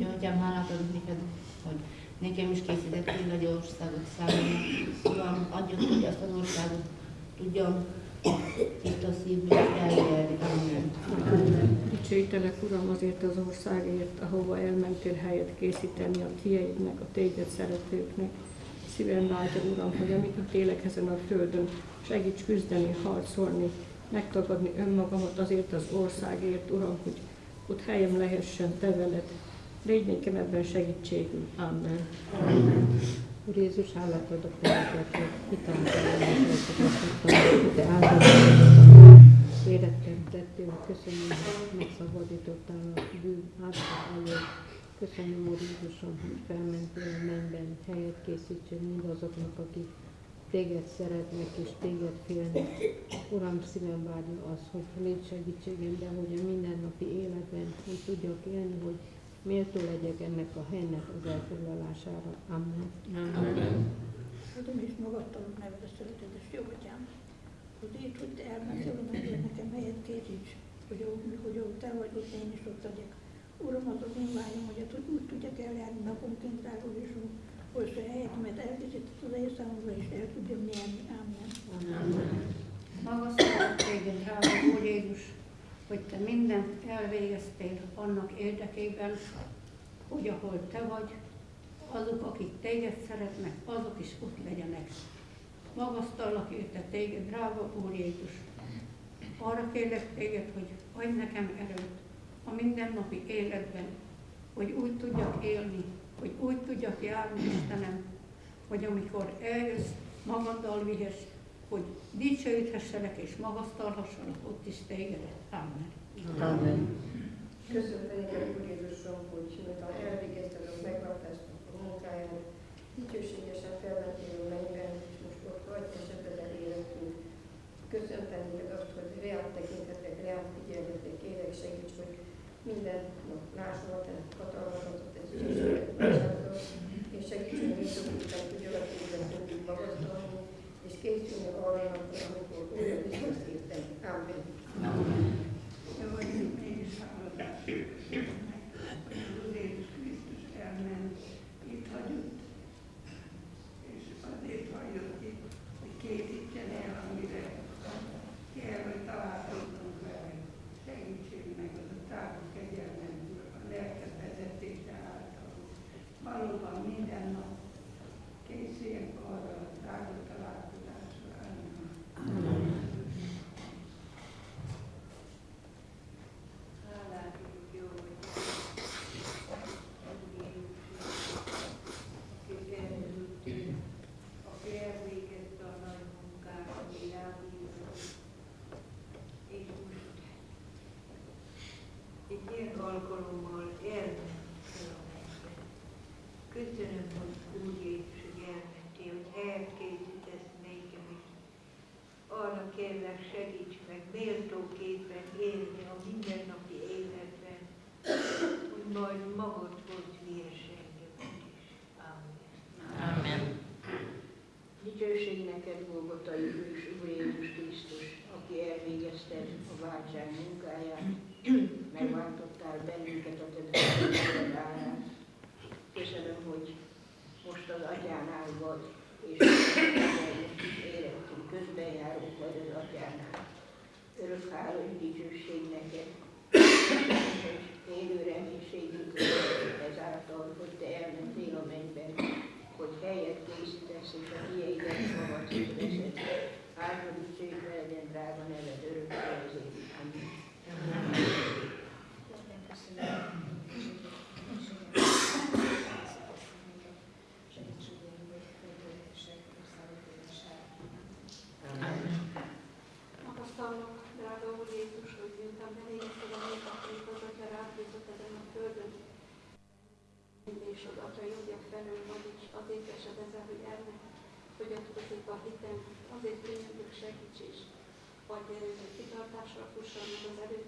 Jó, atyám, hálát adok neked, hogy nekem is készítettél egy országot számomra. Uram, adjon, hogy azt az országot tudjam itt a szívből. Amen. Dicsőítelek, Uram, azért az országért, ahova elmentél helyet készíteni a tieidnek, a téged szeretőknek. Szívem látja, Uram, hogy amit itt élek ezen a földön, segíts küzdeni, harcolni, megtagadni önmagamat azért az országért, Uram, hogy ott helyem lehessen te veled. Légy nekem ebben segítségül. Amen. Úr Jézus, hálát adok neked, hogy hitáltal te áldozatokat életem tettél. Köszönöm, hogy megszabadítottál a bűn által elől. Köszönöm, Úr Jézusom, hogy felmentél a mennyben, helyet készítsél mindazoknak, akik téged szeretnek és téged félnek. Uram, szívem várja az, hogy légy segítségemben, hogy a mindennapi életben úgy tudjak élni, hogy méltó legyek ennek a helynek az elfoglalására. Amen. Amen. Adom és magadtalak neved a szeretetes jó atyám, hogy így, hogy elmentél a mennybe, nekem helyet készíts, hogy ahol, hogy ahol te vagy, ott én is ott legyek. Uram, az az én vágyom, hogy hogy úgy tudjak eljárni naponként, drága Jézus, hogy a helyetemet elkészített az én számomra, és el tudjam nyerni. Amen. Amen. Magasztalak téged, drága Úr Jézus, hogy te mindent elvégeztél annak érdekében, hogy ahol te vagy, azok, akik téged szeretnek, azok is ott legyenek. Magasztallak érte téged, drága Úr Jézus. Arra kérlek téged, hogy adj nekem erőt a mindennapi életben, hogy úgy tudjak élni, hogy úgy tudjak járni, Istenem, hogy amikor eljössz, magaddal vihess, hogy dicsőíthesselek és magasztalhassalak ott is tégedet. Amen. Amen. Köszönöm neked, Úr Jézusom, hogy miután elvégezted a megváltást a munkáját, dicsőségesen felmentél a mennyben, és most ott vagy, és ebben életünk. Köszöntöm neked azt, hogy reál tekintetek, reál figyelmetek, kérek segíts, hogy minden nap lássam a te hatalmadat, ez és segíts, hogy mi tudjuk tudjanak téged mindig készülni arra amikor újra visszatértek. Amen. Amen. Jó, hogy mégis hálózás. Hogy az Úr Jézus Krisztus elment, itt hagyott, és azért hagyott itt, hogy készítsen el, amire kell, hogy találkozzunk vele. Segítség meg az a távol kegyelmemből, a lelked vezetése által. Valóban minden nap készüljünk arra a távol találkozásra. Amen. Hálát adjuk, jó, hogy aki elhűlt, aki elvégezte a nagy munkát, ami rám bízott. És most egy ilyen alkalommal elmentél a mennybe. Köszönöm, hogy úgy Jézus, hogy elmentél, hogy helyet készítesz nékem is. Arra kérlek, segíts meg méltóképpen élni a mindennapi életben, hogy majd magadhoz viess engemet is. Amen. Amen. Dicsőség neked, Golgotai Hős, Úr Jézus Krisztus, aki elvégezte a váltság munkáját, megváltottál bennünket a te drága állást. Köszönöm, hogy most az atyánál vagy, és érettünk, közben járunk vagy az atyánál. Örök hála és dicsőség neked, és élő reménységünk ezáltal, hogy te elmentél a mennyben, hogy helyet készítesz, és a tiédet magadhoz veszed. Áldva dicsőítve legyen drága neved örökké az. Amen. Köszönöm. because everybody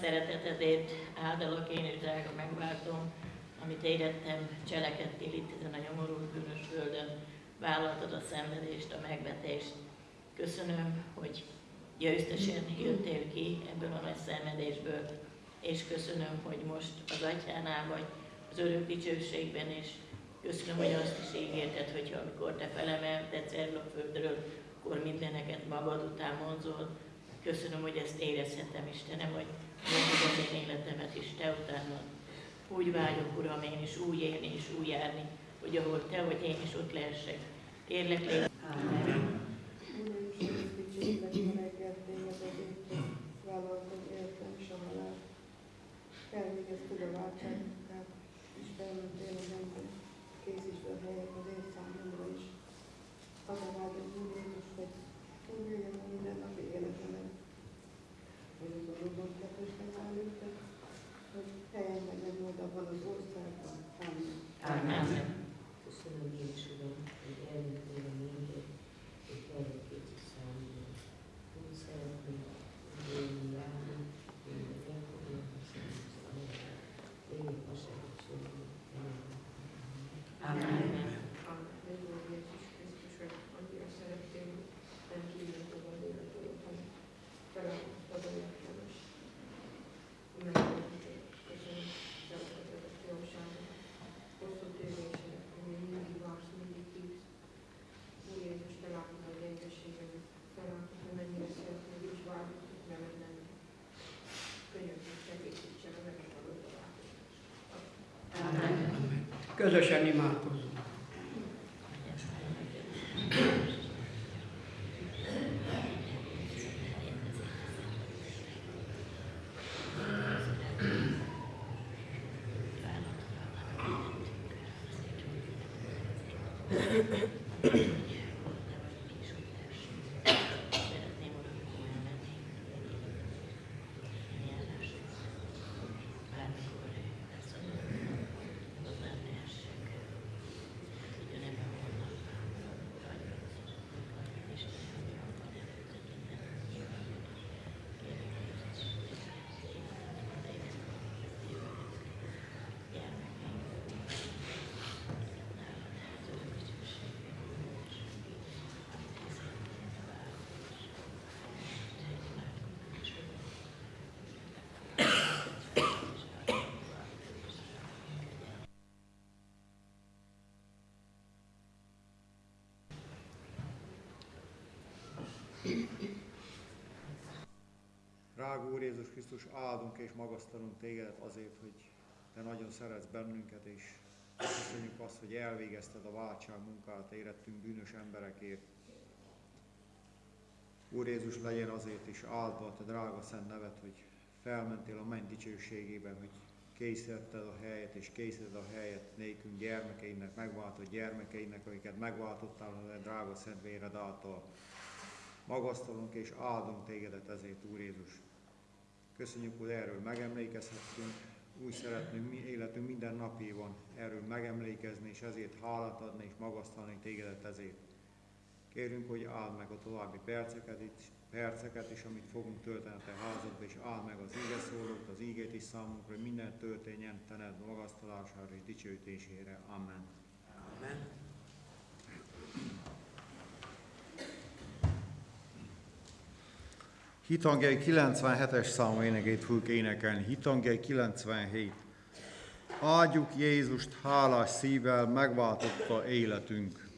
szeretetedért áldalak én is, drága megváltom, amit érettem, cselekedtél itt ezen a nyomorult bűnös földön, vállaltad a szenvedést, a megvetést. Köszönöm, hogy győztesen jöttél ki ebből a nagy és köszönöm, hogy most az atyánál vagy az örök dicsőségben, és köszönöm, hogy azt is ígérted, hogy amikor te felemelted erről a földről, akkor mindeneket magad után vonzol. Köszönöm, hogy ezt érezhetem, Istenem, hogy az én életemet is te utánad. Úgy vágyok, Uram, én is úgy élni és úgy járni, hogy ahol te vagy, én is ott lehessek. Kérlek, légy. Amen. Uram is, dicsőítlek a hogy vállaltad életem és a halál. Elvégezted a váltságunkat, és felmentél a mennybe. Készítsd a helyet az én számomra is. Az a vágyom, Jézus, hogy úgy jöjjön a mindennapi életemet. Adóban ketesnek áll őket, hogy helyen legyen majd abban az országban. Amen. Amen. Köszönöm is, Uram, hogy eljöttél a minket, hogy eljöttél számomra. Úgy szeretnék élni, járni, mindent elfoglalni, szerintem. Én a segítségem. Amen. Megvan Jézus Krisztus, hogy annyira szerettél, hogy nem kívül magad életedet, hanem feladtad a értelmes. Megköszönöm, köszönöm, szeretetet, jóságot, hosszú tévésének, hogy még mindig vársz, mindig hívsz. Úr Jézus, te látod a gyengeségemet, te látod, hogy mennyire szeretnél, és várjuk, hogy veled lenni. Könyörgünk, segítsen a megadott találkozást. Amen. Közösen imádkozzunk. Szeretném, Uram, elmenni. Járásra. Bármikor lesz az hozzám lehessek. Ugyanebben vannak. Istenem, van előtted minden. Kérlek, Drága Úr Jézus Krisztus, áldunk és magasztalunk tégedet azért, hogy te nagyon szeretsz bennünket, és köszönjük azt, hogy elvégezted a váltság munkát, érettünk bűnös emberekért. Úr Jézus, legyen azért is áldva a te drága szent nevet, hogy felmentél a menny dicsőségében, hogy készítetted a helyet, és készítetted a helyet nékünk gyermekeinek, megváltott gyermekeinek, akiket megváltottál a drága szent véred által. Magasztalunk és áldunk tégedet ezért, Úr Jézus. Köszönjük, hogy erről megemlékezhetünk, úgy szeretnünk mi életünk minden napjában erről megemlékezni, és ezért hálát adni és magasztalni tégedet ezért. Kérünk, hogy áld meg a további perceket, is, perceket is, amit fogunk tölteni a te házadba, és áld meg az íge szólót, az ígét is számunkra, hogy minden történjen tened magasztalására és dicsőítésére. Amen. Amen. Hitangjai 97-es számú énekét fogjuk énekelni. Hitangjai 97. Áldjuk Jézust hálás szívvel, megváltotta életünk.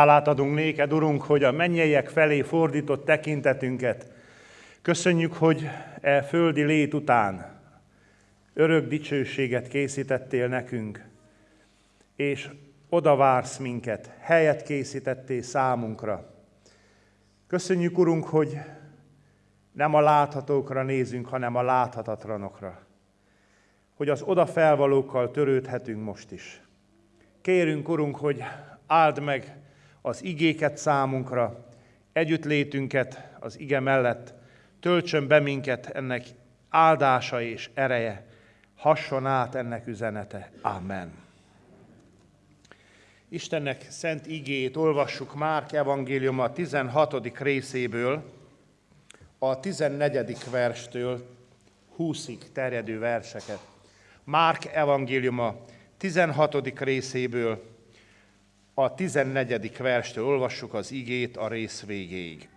Hálát adunk néked, Urunk, hogy a mennyeiek felé fordított tekintetünket. Köszönjük, hogy e földi lét után örök dicsőséget készítettél nekünk, és oda vársz minket, helyet készítettél számunkra. Köszönjük, Urunk, hogy nem a láthatókra nézünk, hanem a láthatatlanokra. Hogy az oda felvalókkal törődhetünk most is. Kérünk, Urunk, hogy áld meg az igéket számunkra, együttlétünket az ige mellett, töltsön be minket ennek áldása és ereje, hasson át ennek üzenete. Amen. Istennek szent igéjét olvassuk Márk evangéliuma 16. részéből, a 14. verstől 20-ig terjedő verseket. Márk evangéliuma 16. részéből, a 14. verstől olvassuk az igét a rész végéig.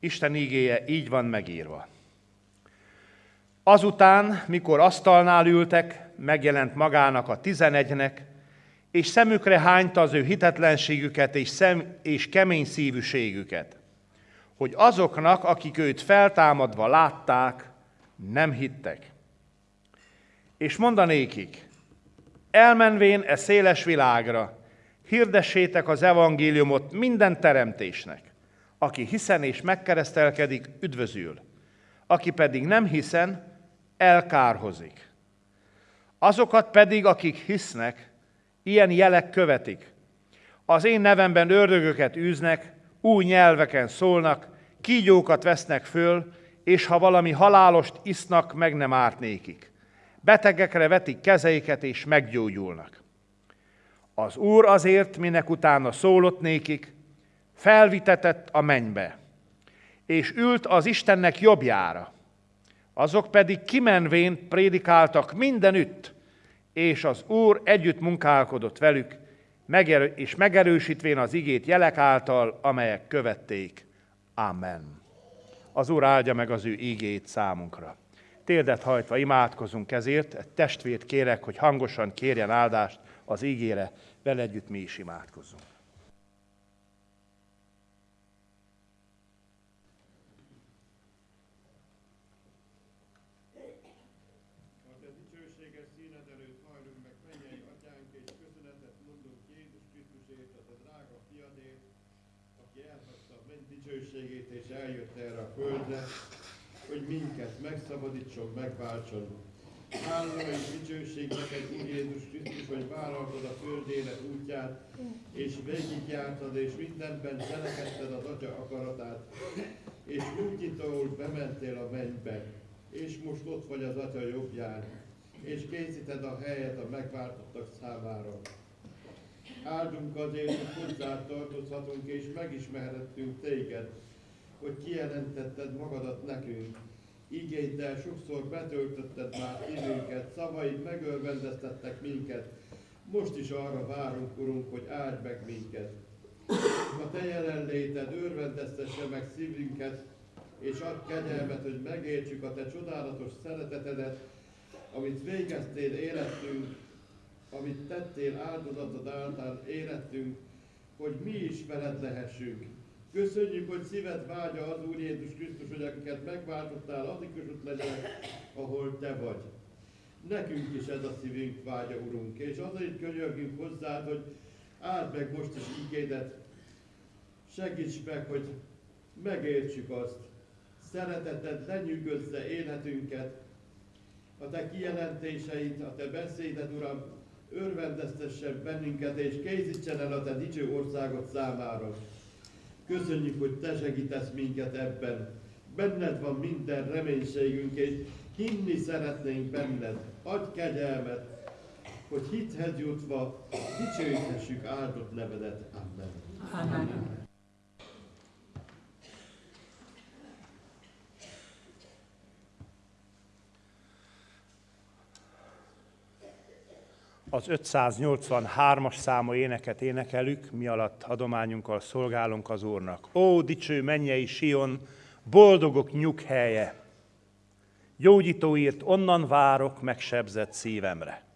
Isten igéje így van megírva. Azután, mikor asztalnál ültek, megjelent magának a tizenegynek, és szemükre hányta az ő hitetlenségüket és, szem, és kemény szívűségüket, hogy azoknak, akik őt feltámadva látták, nem hittek. És mondanékik, elmenvén e széles világra, hirdessétek az evangéliumot minden teremtésnek. Aki hiszen és megkeresztelkedik, üdvözül. Aki pedig nem hiszen, elkárhozik. Azokat pedig, akik hisznek, ilyen jelek követik. Az én nevemben ördögöket űznek, új nyelveken szólnak, kígyókat vesznek föl, és ha valami halálost isznak, meg nem árt nékik. Betegekre vetik kezeiket, és meggyógyulnak. Az Úr azért, minek utána szólott nékik, felvitetett a mennybe, és ült az Istennek jobbjára. Azok pedig kimenvén prédikáltak mindenütt, és az Úr együtt munkálkodott velük, és megerősítvén az igét jelek által, amelyek követték. Amen. Az Úr áldja meg az ő ígét számunkra. Térdet hajtva imádkozunk ezért, egy testvért kérek, hogy hangosan kérjen áldást az ígére, vele együtt mi is imádkozzunk. dicsőségét és eljött erre a földre, hogy minket megszabadítson, megváltson. Hála és dicsőség neked, Úr Jézus Krisztus, hogy vállaltad a föld élet útját, és végigjártad, és mindenben cselekedted az Atya akaratát, és útnyitóul bementél a mennybe, és most ott vagy az Atya jobbján, és készíted a helyet a megváltottak számára. Áldunk azért, hogy hozzá tartozhatunk és megismerhettünk téged, hogy kijelentetted magadat nekünk. Igéddel sokszor betöltötted már időnket, szavaid megörvendeztettek minket. Most is arra várunk, Urunk, hogy áld meg minket. A Te jelenléted örvendeztesse meg szívünket, és add kegyelmet, hogy megértsük a Te csodálatos szeretetedet, amit végeztél életünk, amit tettél áldozatod által életünk, hogy mi is veled lehessünk. Köszönjük, hogy szíved vágya az Úr Jézus Krisztus, hogy akiket megváltottál, is ott legyenek, ahol Te vagy. Nekünk is ez a szívünk vágya, Urunk, és azért könyörgünk hozzád, hogy áld meg most is ígédet, segíts meg, hogy megértsük azt, szereteted lenyűgözze életünket, a Te kijelentéseid, a Te beszéded, Uram, örvendeztessen bennünket, és készítsen el a Te dicső országot számára. Köszönjük, hogy Te segítesz minket ebben. Benned van minden reménységünk, és hinni szeretnénk benned. Adj kegyelmet, hogy hithez jutva dicsőíthessük áldott nevedet. Amen. Amen. Az 583-as számú éneket énekelük, mi alatt adományunkkal szolgálunk az Úrnak. Ó, dicső mennyei Sion, boldogok nyughelye! Gyógyítóért onnan várok megsebzett szívemre.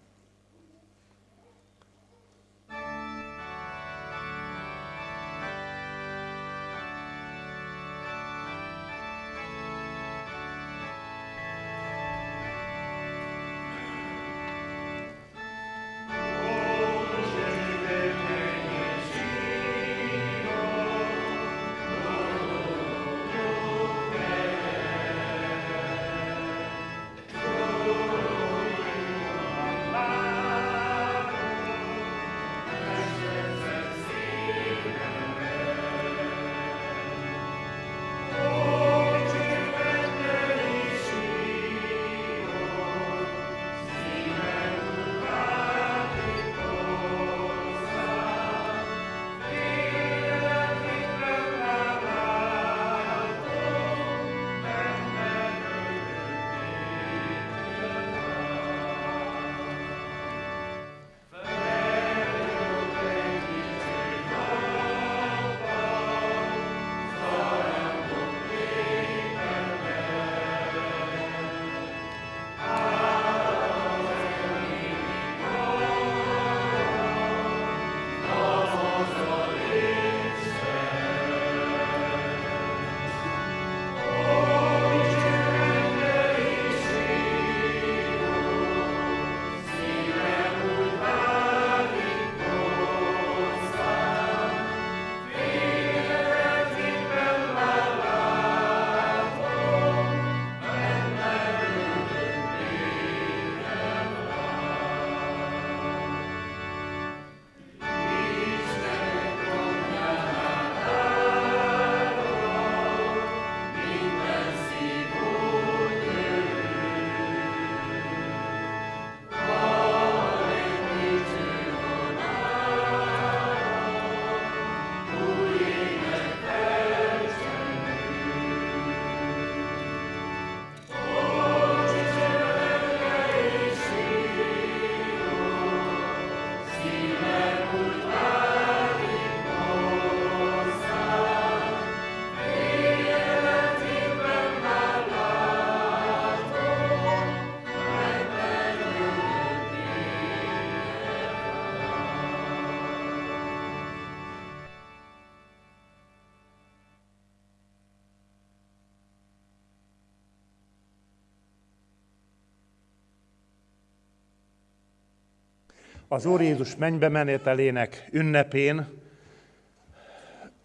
Az Úr Jézus mennybe menetelének ünnepén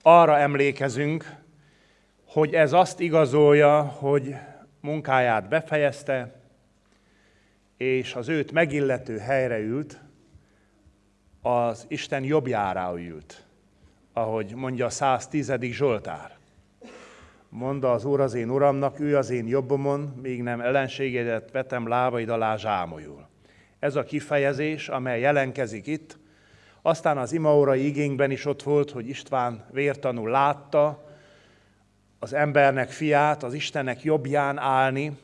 arra emlékezünk, hogy ez azt igazolja, hogy munkáját befejezte, és az őt megillető helyre ült, az Isten jobbjára ült, ahogy mondja a 110. Zsoltár. Mondta az Úr az én Uramnak, ő az én jobbomon, még nem ellenségedet vetem lábaid alá zsámolyul. Ez a kifejezés, amely jelenkezik itt, aztán az imaórai igényben is ott volt, hogy István vértanú látta az embernek fiát, az Istennek jobbján állni,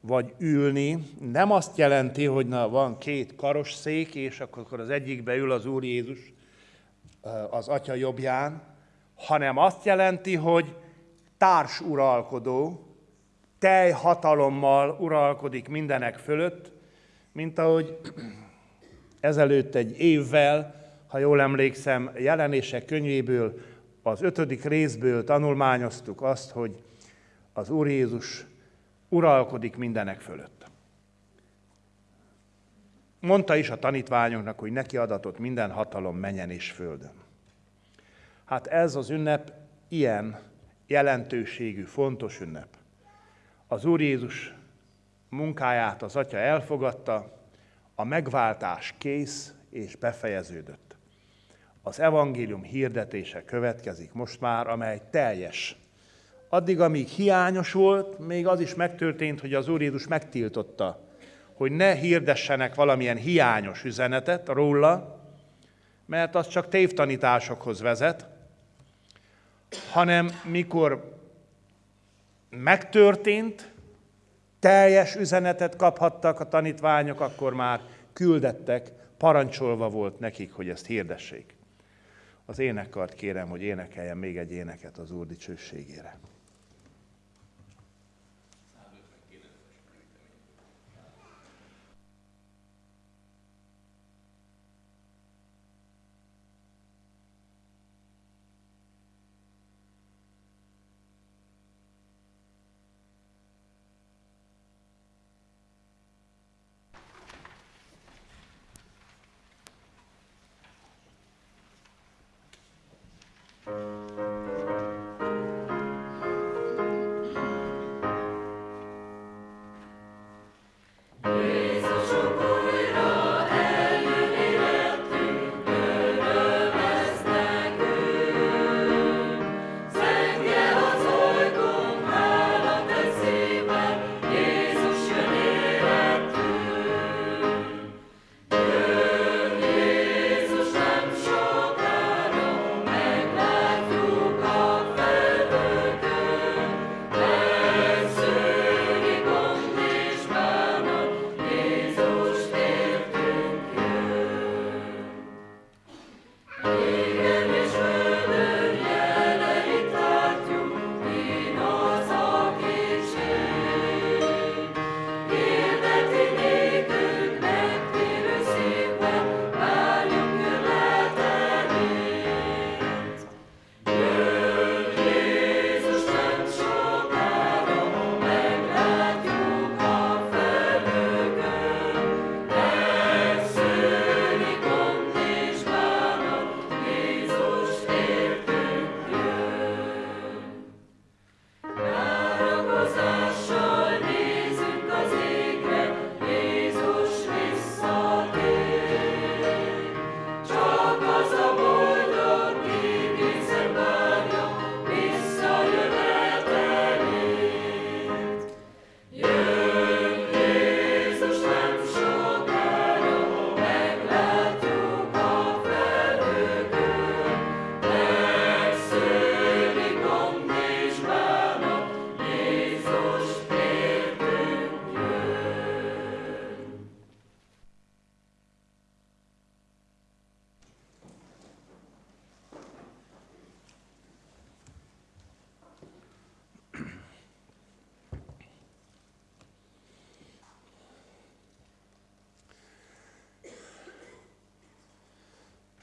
vagy ülni. Nem azt jelenti, hogy na, van két karos szék, és akkor az egyikbe ül az Úr Jézus az Atya jobbján, hanem azt jelenti, hogy társ uralkodó, teljhatalommal uralkodik mindenek fölött, mint ahogy ezelőtt egy évvel, ha jól emlékszem, jelenések könyvéből, az ötödik részből tanulmányoztuk azt, hogy az Úr Jézus uralkodik mindenek fölött. Mondta is a tanítványoknak, hogy neki adatott minden hatalom menjen és földön. Hát ez az ünnep ilyen jelentőségű, fontos ünnep. Az Úr Jézus munkáját az Atya elfogadta, a megváltás kész és befejeződött. Az evangélium hirdetése következik most már, amely teljes. Addig, amíg hiányos volt, még az is megtörtént, hogy az Úr Jézus megtiltotta, hogy ne hirdessenek valamilyen hiányos üzenetet róla, mert az csak tévtanításokhoz vezet, hanem mikor megtörtént, teljes üzenetet kaphattak a tanítványok, akkor már küldettek, parancsolva volt nekik, hogy ezt hirdessék. Az énekkart kérem, hogy énekeljen még egy éneket az Úr dicsőségére.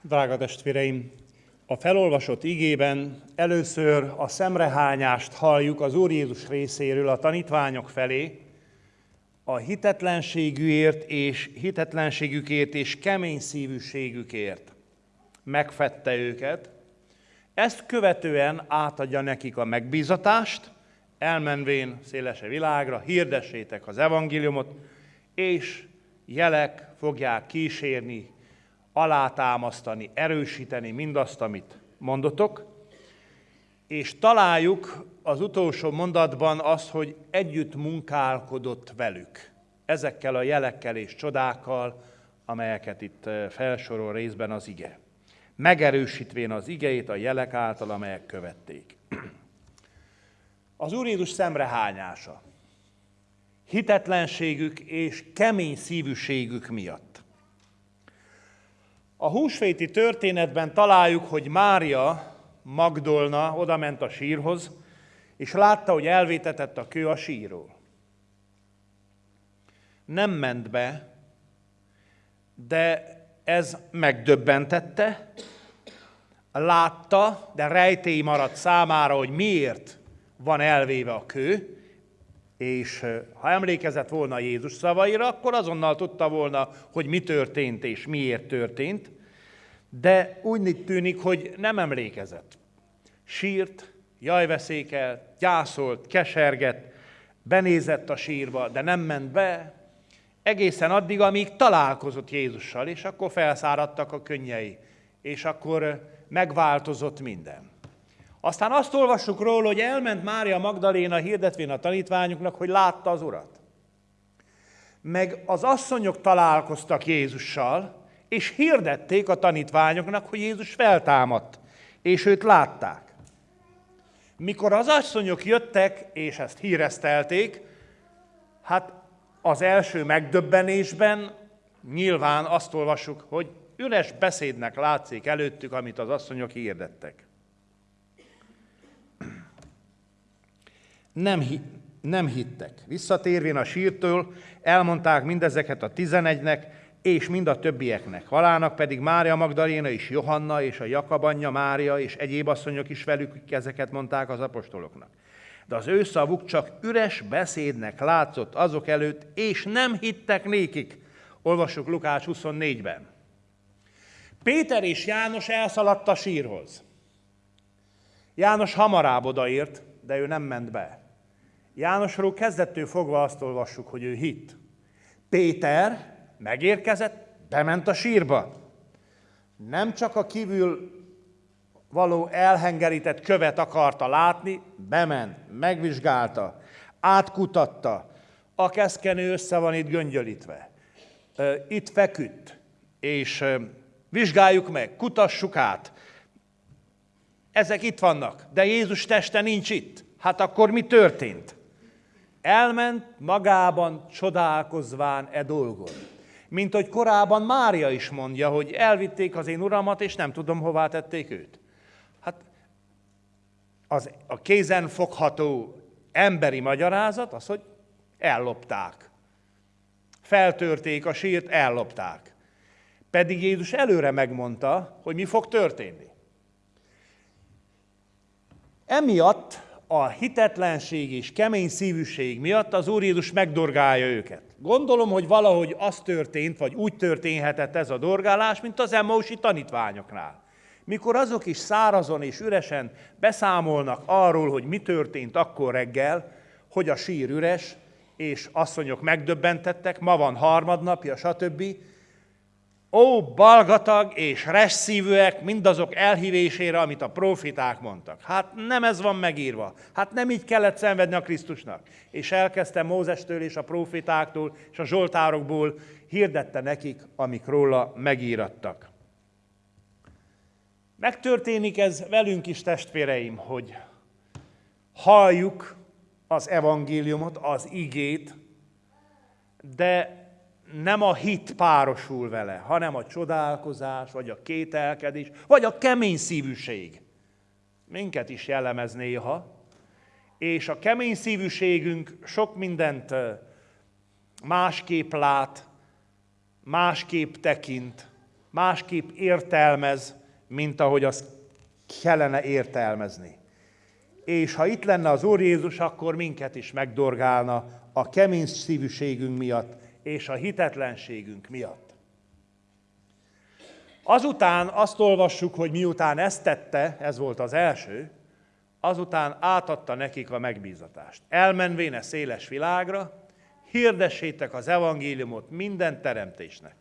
Drága testvéreim, a felolvasott igében először a szemrehányást halljuk az Úr Jézus részéről a tanítványok felé, a hitetlenségűért és hitetlenségükért és kemény szívűségükért. Megfette őket, ezt követően átadja nekik a megbízatást, elmenvén szélese világra, hirdessétek az evangéliumot, és jelek fogják kísérni, alátámasztani, erősíteni mindazt, amit mondotok, és találjuk az utolsó mondatban azt, hogy együtt munkálkodott velük. Ezekkel a jelekkel és csodákkal, amelyeket itt felsorol részben az ige. Megerősítvén az igeit a jelek által, amelyek követték. [CLEARS THROAT] Az Úr Jézus szemrehányása, hitetlenségük és kemény szívűségük miatt. A húsvéti történetben találjuk, hogy Mária Magdolna oda ment a sírhoz, és látta, hogy elvétetett a kő a sírról. Nem ment be, de ez megdöbbentette, látta, de rejtély maradt számára, hogy miért van elvéve a kő, és ha emlékezett volna Jézus szavaira, akkor azonnal tudta volna, hogy mi történt és miért történt, de úgy tűnik, hogy nem emlékezett. Sírt, jajveszékelt, gyászolt, keserget, benézett a sírba, de nem ment be, egészen addig, amíg találkozott Jézussal, és akkor felszáradtak a könnyei, és akkor megváltozott minden. Aztán azt olvassuk róla, hogy elment Mária Magdaléna hirdetvén a tanítványoknak, hogy látta az Urat. Meg az asszonyok találkoztak Jézussal, és hirdették a tanítványoknak, hogy Jézus feltámadt, és őt látták. Mikor az asszonyok jöttek, és ezt híreztelték, hát az első megdöbbenésben nyilván azt olvassuk, hogy üres beszédnek látszik előttük, amit az asszonyok hirdettek. Nem, hi- nem hittek. Visszatérvén a sírtől, elmondták mindezeket a tizenegynek, és mind a többieknek. Halának pedig Mária Magdaléna és Johanna és a Jakab anyja Mária és egyéb asszonyok is velük ezeket mondták az apostoloknak. De az ő szavuk csak üres beszédnek látszott azok előtt, és nem hittek nékik. Olvassuk Lukács 24-ben. Péter és János elszaladt a sírhoz. János hamarább odaért, de ő nem ment be. Jánosról kezdettől fogva azt olvassuk, hogy ő hit. Péter megérkezett, bement a sírba. Nem csak a kívül való elhengerített követ akarta látni, bement, megvizsgálta, átkutatta. A keszkenő össze van itt göngyölítve. Itt feküdt, és vizsgáljuk meg, kutassuk át. Ezek itt vannak, de Jézus teste nincs itt. Hát akkor mi történt? Elment magában csodálkozván e dolgon. Mint hogy korábban Mária is mondja, hogy elvitték az én uramat, és nem tudom, hová tették őt. Hát az, a kézen fogható emberi magyarázat az, hogy ellopták. Feltörték a sírt, ellopták. Pedig Jézus előre megmondta, hogy mi fog történni. Emiatt a hitetlenség és kemény szívűség miatt az Úr Jézus megdorgálja őket. Gondolom, hogy valahogy az történt, vagy úgy történhetett ez a dorgálás, mint az Emmausi tanítványoknál. Mikor azok is szárazon és üresen beszámolnak arról, hogy mi történt akkor reggel, hogy a sír üres, és asszonyok megdöbbentettek, ma van harmadnapja, stb., Ó, balgatag és resszívűek mindazok elhívésére, amit a profiták mondtak. Hát nem ez van megírva. Hát nem így kellett szenvedni a Krisztusnak. És elkezdte Mózestől és a profitáktól és a zsoltárokból hirdette nekik, amik róla megírattak. Megtörténik ez velünk is, testvéreim, hogy halljuk az evangéliumot, az igét, de nem a hit párosul vele, hanem a csodálkozás, vagy a kételkedés, vagy a kemény szívűség. Minket is jellemez néha, és a kemény szívűségünk sok mindent másképp lát, másképp tekint, másképp értelmez, mint ahogy azt kellene értelmezni. és ha itt lenne az Úr Jézus, akkor minket is megdorgálna a kemény szívűségünk miatt és a hitetlenségünk miatt. Azután azt olvassuk, hogy miután ezt tette, ez volt az első, azután átadta nekik a megbízatást. Elmenvéne széles világra, hirdessétek az evangéliumot minden teremtésnek.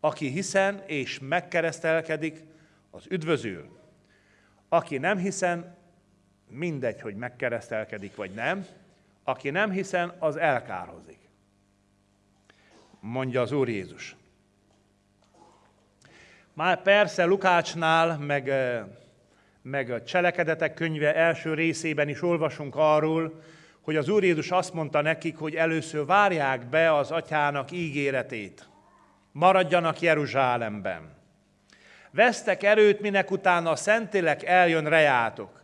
Aki hiszen és megkeresztelkedik, az üdvözül. Aki nem hiszen, mindegy, hogy megkeresztelkedik vagy nem, aki nem hiszen, az elkárhozik. Mondja az Úr Jézus. Már persze Lukácsnál, meg, meg a cselekedetek könyve első részében is olvasunk arról, hogy az Úr Jézus azt mondta nekik, hogy először várják be az atyának ígéretét. Maradjanak Jeruzsálemben. Vesztek erőt, minek utána a Szentélek eljön rejátok.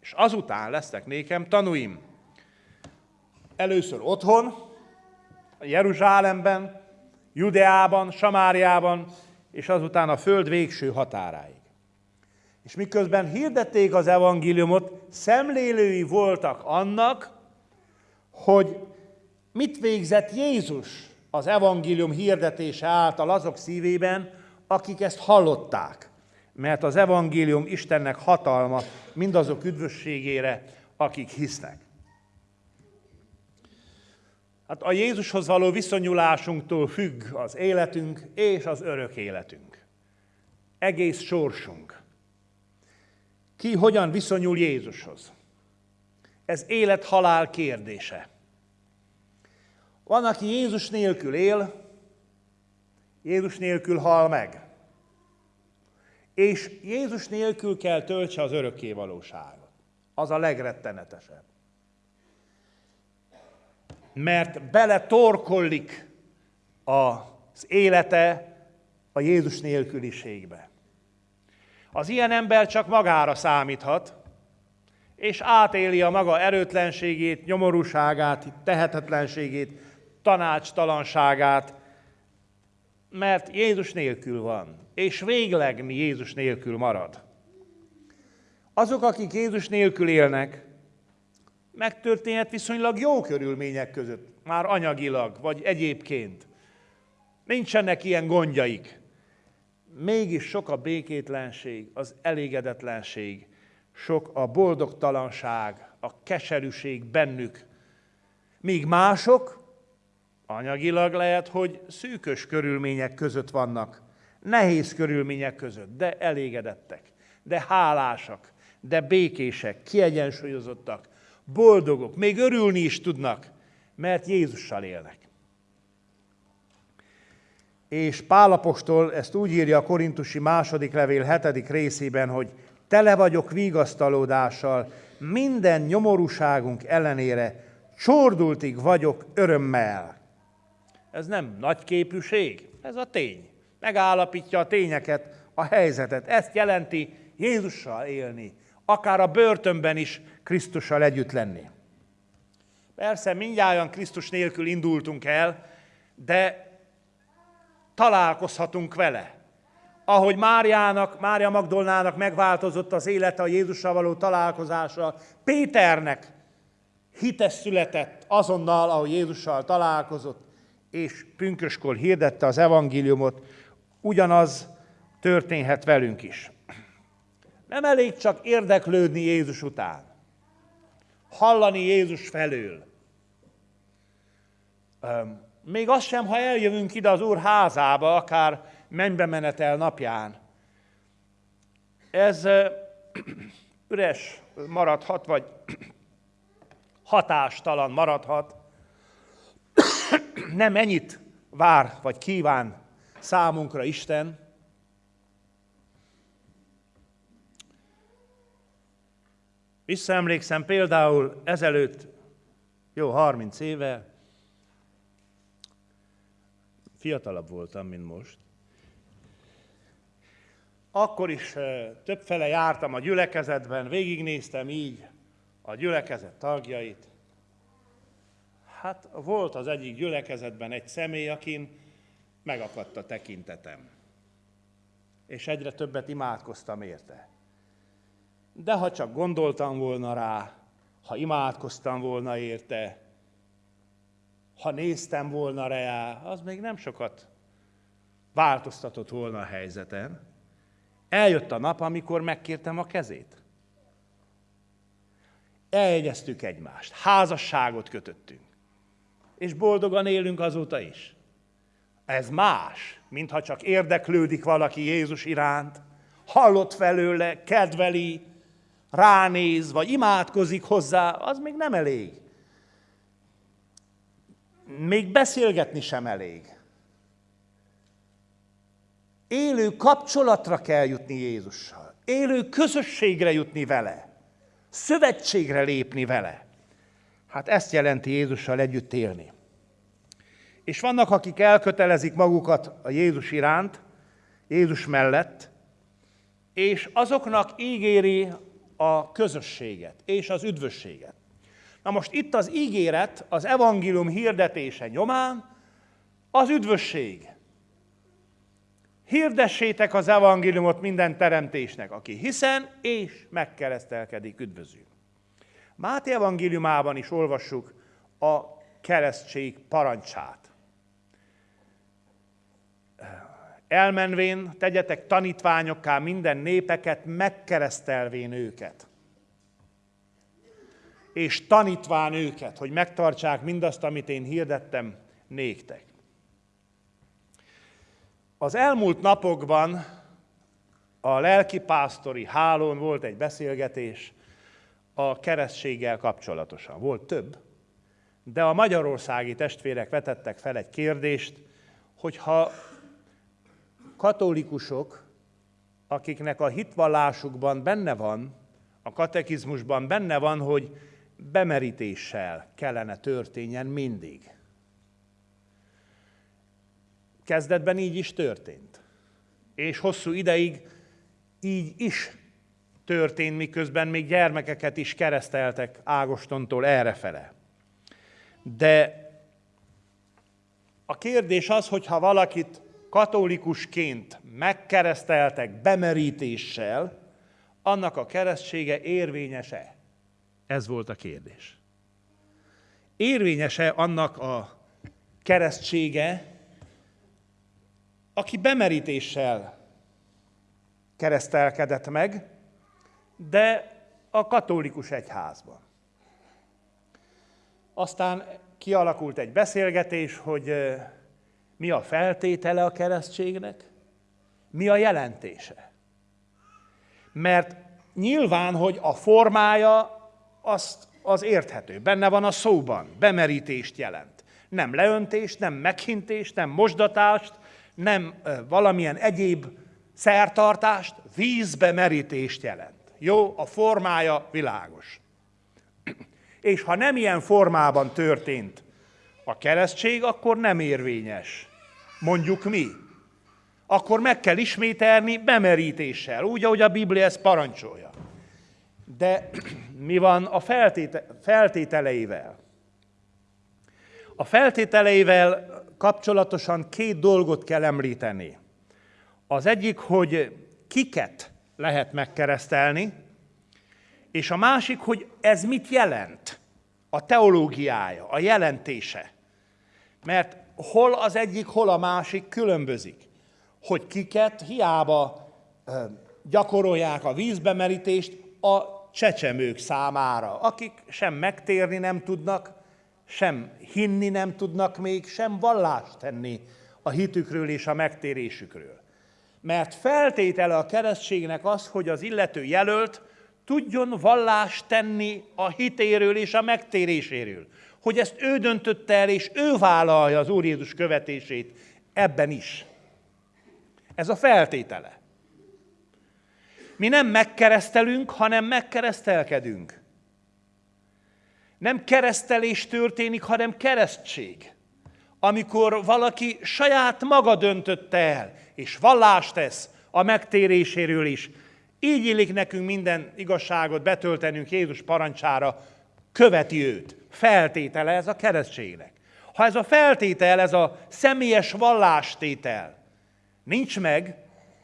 És azután lesznek nékem tanúim. Először otthon, Jeruzsálemben, Judeában, Samáriában, és azután a föld végső határáig. És miközben hirdették az evangéliumot, szemlélői voltak annak, hogy mit végzett Jézus az evangélium hirdetése által azok szívében, akik ezt hallották. Mert az evangélium Istennek hatalma mindazok üdvösségére, akik hisznek. Hát a Jézushoz való viszonyulásunktól függ az életünk és az örök életünk. Egész sorsunk. Ki hogyan viszonyul Jézushoz? Ez élet-halál kérdése. Van, aki Jézus nélkül él, Jézus nélkül hal meg. És Jézus nélkül kell töltse az örökké valóságot. Az a legrettenetesebb mert bele torkollik az élete a Jézus nélküliségbe. Az ilyen ember csak magára számíthat, és átéli a maga erőtlenségét, nyomorúságát, tehetetlenségét, tanácstalanságát, mert Jézus nélkül van, és végleg Jézus nélkül marad. Azok, akik Jézus nélkül élnek, megtörténhet viszonylag jó körülmények között, már anyagilag, vagy egyébként. Nincsenek ilyen gondjaik. Mégis sok a békétlenség, az elégedetlenség, sok a boldogtalanság, a keserűség bennük. Míg mások, anyagilag lehet, hogy szűkös körülmények között vannak, nehéz körülmények között, de elégedettek, de hálásak, de békések, kiegyensúlyozottak, boldogok, még örülni is tudnak, mert Jézussal élnek. És Pálapostól ezt úgy írja a Korintusi második levél hetedik részében, hogy tele vagyok vigasztalódással, minden nyomorúságunk ellenére csordultig vagyok örömmel. Ez nem nagy képűség, ez a tény. Megállapítja a tényeket, a helyzetet. Ezt jelenti Jézussal élni, akár a börtönben is Krisztussal együtt lenni. Persze mindjárt Krisztus nélkül indultunk el, de találkozhatunk vele. Ahogy Máriának, Mária Magdolnának megváltozott az élete a Jézussal való találkozása, Péternek hites született azonnal, ahogy Jézussal találkozott, és pünköskor hirdette az evangéliumot, ugyanaz történhet velünk is. Nem elég csak érdeklődni Jézus után. Hallani Jézus felől. Még az sem, ha eljövünk ide az Úr házába, akár mennybe menetel napján. Ez [CLEARS THROAT] üres maradhat, vagy [CLEARS THROAT] hatástalan maradhat. [CLEARS THROAT] Nem ennyit vár, vagy kíván számunkra Isten, Visszaemlékszem például ezelőtt, jó 30 éve, fiatalabb voltam, mint most, akkor is többfele jártam a gyülekezetben, végignéztem így a gyülekezet tagjait. Hát volt az egyik gyülekezetben egy személy, akin megakadt a tekintetem. És egyre többet imádkoztam érte. De ha csak gondoltam volna rá, ha imádkoztam volna érte, ha néztem volna rá, az még nem sokat változtatott volna a helyzeten. Eljött a nap, amikor megkértem a kezét. Eljegyeztük egymást, házasságot kötöttünk, és boldogan élünk azóta is. Ez más, mintha csak érdeklődik valaki Jézus iránt, hallott felőle, kedveli, ránéz, vagy imádkozik hozzá, az még nem elég. Még beszélgetni sem elég. Élő kapcsolatra kell jutni Jézussal. Élő közösségre jutni vele. Szövetségre lépni vele. Hát ezt jelenti Jézussal együtt élni. És vannak, akik elkötelezik magukat a Jézus iránt, Jézus mellett, és azoknak ígéri a közösséget és az üdvösséget. Na most itt az ígéret, az evangélium hirdetése nyomán az üdvösség. Hirdessétek az evangéliumot minden teremtésnek, aki hiszen és megkeresztelkedik, üdvözül. Máté evangéliumában is olvassuk a keresztség parancsát. Elmenvén tegyetek tanítványokká minden népeket, megkeresztelvén őket. És tanítván őket, hogy megtartsák mindazt, amit én hirdettem néktek. Az elmúlt napokban a lelkipásztori hálón volt egy beszélgetés a keresztséggel kapcsolatosan. Volt több, de a magyarországi testvérek vetettek fel egy kérdést, hogyha katolikusok, akiknek a hitvallásukban benne van, a katekizmusban benne van, hogy bemerítéssel kellene történjen mindig. Kezdetben így is történt. És hosszú ideig így is történt, miközben még gyermekeket is kereszteltek Ágostontól errefele. De a kérdés az, hogy ha valakit katolikusként megkereszteltek bemerítéssel, annak a keresztsége érvényese? Ez volt a kérdés. Érvényese annak a keresztsége, aki bemerítéssel keresztelkedett meg, de a katolikus egyházban. Aztán kialakult egy beszélgetés, hogy mi a feltétele a keresztségnek? Mi a jelentése? Mert nyilván, hogy a formája azt, az érthető. Benne van a szóban, bemerítést jelent. Nem leöntést, nem meghintést, nem mosdatást, nem valamilyen egyéb szertartást, vízbe merítést jelent. Jó, a formája világos. [CLEARS THROAT] És ha nem ilyen formában történt a keresztség, akkor nem érvényes. Mondjuk mi. Akkor meg kell ismételni bemerítéssel, úgy, ahogy a Biblia ezt parancsolja. De [CLEARS THROAT] mi van a feltéte- feltételeivel? A feltételeivel kapcsolatosan két dolgot kell említeni. Az egyik, hogy kiket lehet megkeresztelni, és a másik, hogy ez mit jelent, a teológiája, a jelentése. Mert hol az egyik, hol a másik különbözik. Hogy kiket hiába gyakorolják a vízbemerítést a csecsemők számára, akik sem megtérni nem tudnak, sem hinni nem tudnak még, sem vallást tenni a hitükről és a megtérésükről. Mert feltétele a keresztségnek az, hogy az illető jelölt tudjon vallást tenni a hitéről és a megtéréséről. Hogy ezt ő döntötte el, és ő vállalja az Úr Jézus követését ebben is. Ez a feltétele. Mi nem megkeresztelünk, hanem megkeresztelkedünk. Nem keresztelés történik, hanem keresztség. Amikor valaki saját maga döntötte el, és vallást tesz a megtéréséről is, így illik nekünk minden igazságot betöltenünk Jézus parancsára, követi őt. Feltétele ez a keresztségnek. Ha ez a feltétel, ez a személyes vallástétel nincs meg,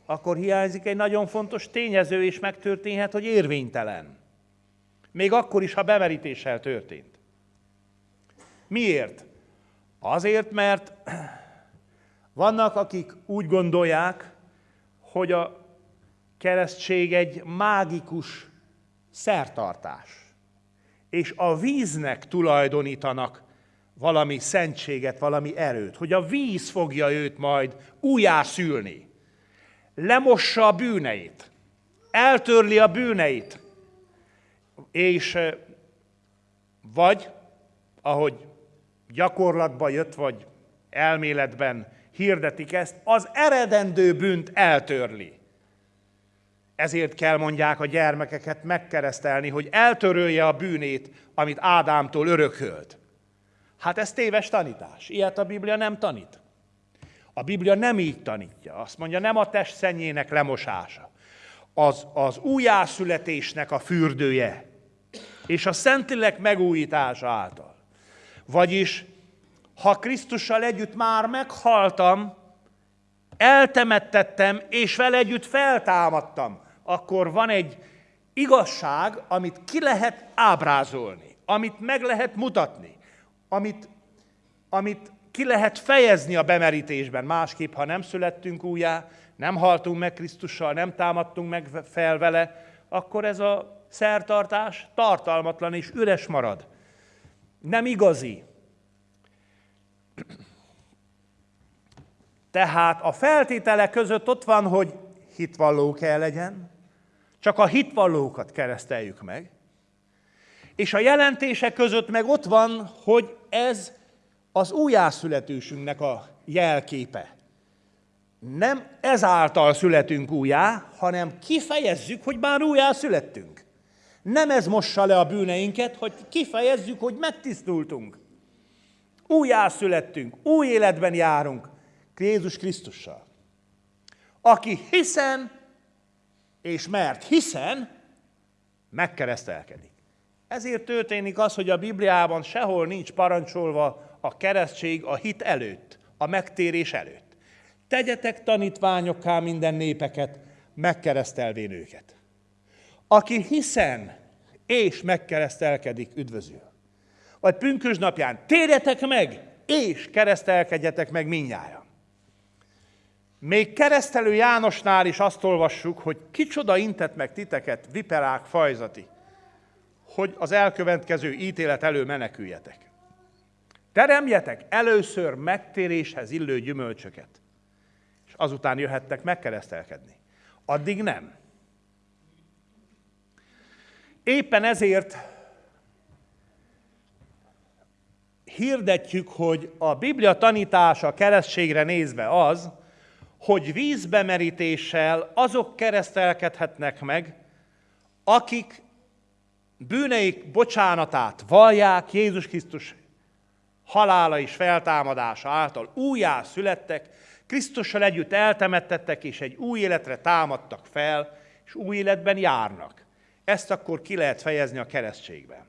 akkor hiányzik egy nagyon fontos tényező, és megtörténhet, hogy érvénytelen. Még akkor is, ha bemerítéssel történt. Miért? Azért, mert vannak, akik úgy gondolják, hogy a keresztség egy mágikus szertartás, és a víznek tulajdonítanak valami szentséget, valami erőt, hogy a víz fogja őt majd újjászülni, lemossa a bűneit, eltörli a bűneit, és vagy, ahogy gyakorlatban jött, vagy elméletben hirdetik ezt, az eredendő bűnt eltörli. Ezért kell mondják a gyermekeket megkeresztelni, hogy eltörölje a bűnét, amit Ádámtól örökölt. Hát ez téves tanítás. Ilyet a Biblia nem tanít. A Biblia nem így tanítja. Azt mondja, nem a test szennyének lemosása. Az, az újjászületésnek a fürdője. És a Szentlélek megújítása által. Vagyis, ha Krisztussal együtt már meghaltam, eltemettettem, és vele együtt feltámadtam, akkor van egy igazság, amit ki lehet ábrázolni, amit meg lehet mutatni, amit, amit ki lehet fejezni a bemerítésben. Másképp, ha nem születtünk újjá, nem haltunk meg Krisztussal, nem támadtunk meg fel vele, akkor ez a szertartás tartalmatlan és üres marad. Nem igazi. Tehát a feltételek között ott van, hogy hitvalló kell legyen, csak a hitvallókat kereszteljük meg, és a jelentések között meg ott van, hogy ez az újjászületésünknek a jelképe. Nem ezáltal születünk újjá, hanem kifejezzük, hogy már újjá születtünk. Nem ez mossa le a bűneinket, hogy kifejezzük, hogy megtisztultunk. Újjá születtünk, új életben járunk Jézus Krisztussal. Aki hiszen és mert hiszen megkeresztelkedik. Ezért történik az, hogy a Bibliában sehol nincs parancsolva a keresztség a hit előtt, a megtérés előtt. Tegyetek tanítványokká minden népeket, megkeresztelvén őket. Aki hiszen és megkeresztelkedik, üdvözül. Vagy pünkös napján térjetek meg, és keresztelkedjetek meg minnyáján. Még keresztelő Jánosnál is azt olvassuk, hogy kicsoda intett meg titeket, viperák fajzati, hogy az elkövetkező ítélet elő meneküljetek. Teremjetek először megtéréshez illő gyümölcsöket, és azután jöhettek megkeresztelkedni. Addig nem. Éppen ezért hirdetjük, hogy a Biblia tanítása keresztségre nézve az, hogy vízbemerítéssel azok keresztelkedhetnek meg, akik bűneik bocsánatát vallják Jézus Krisztus halála és feltámadása által újjá születtek, Krisztussal együtt eltemettettek, és egy új életre támadtak fel, és új életben járnak. Ezt akkor ki lehet fejezni a keresztségben.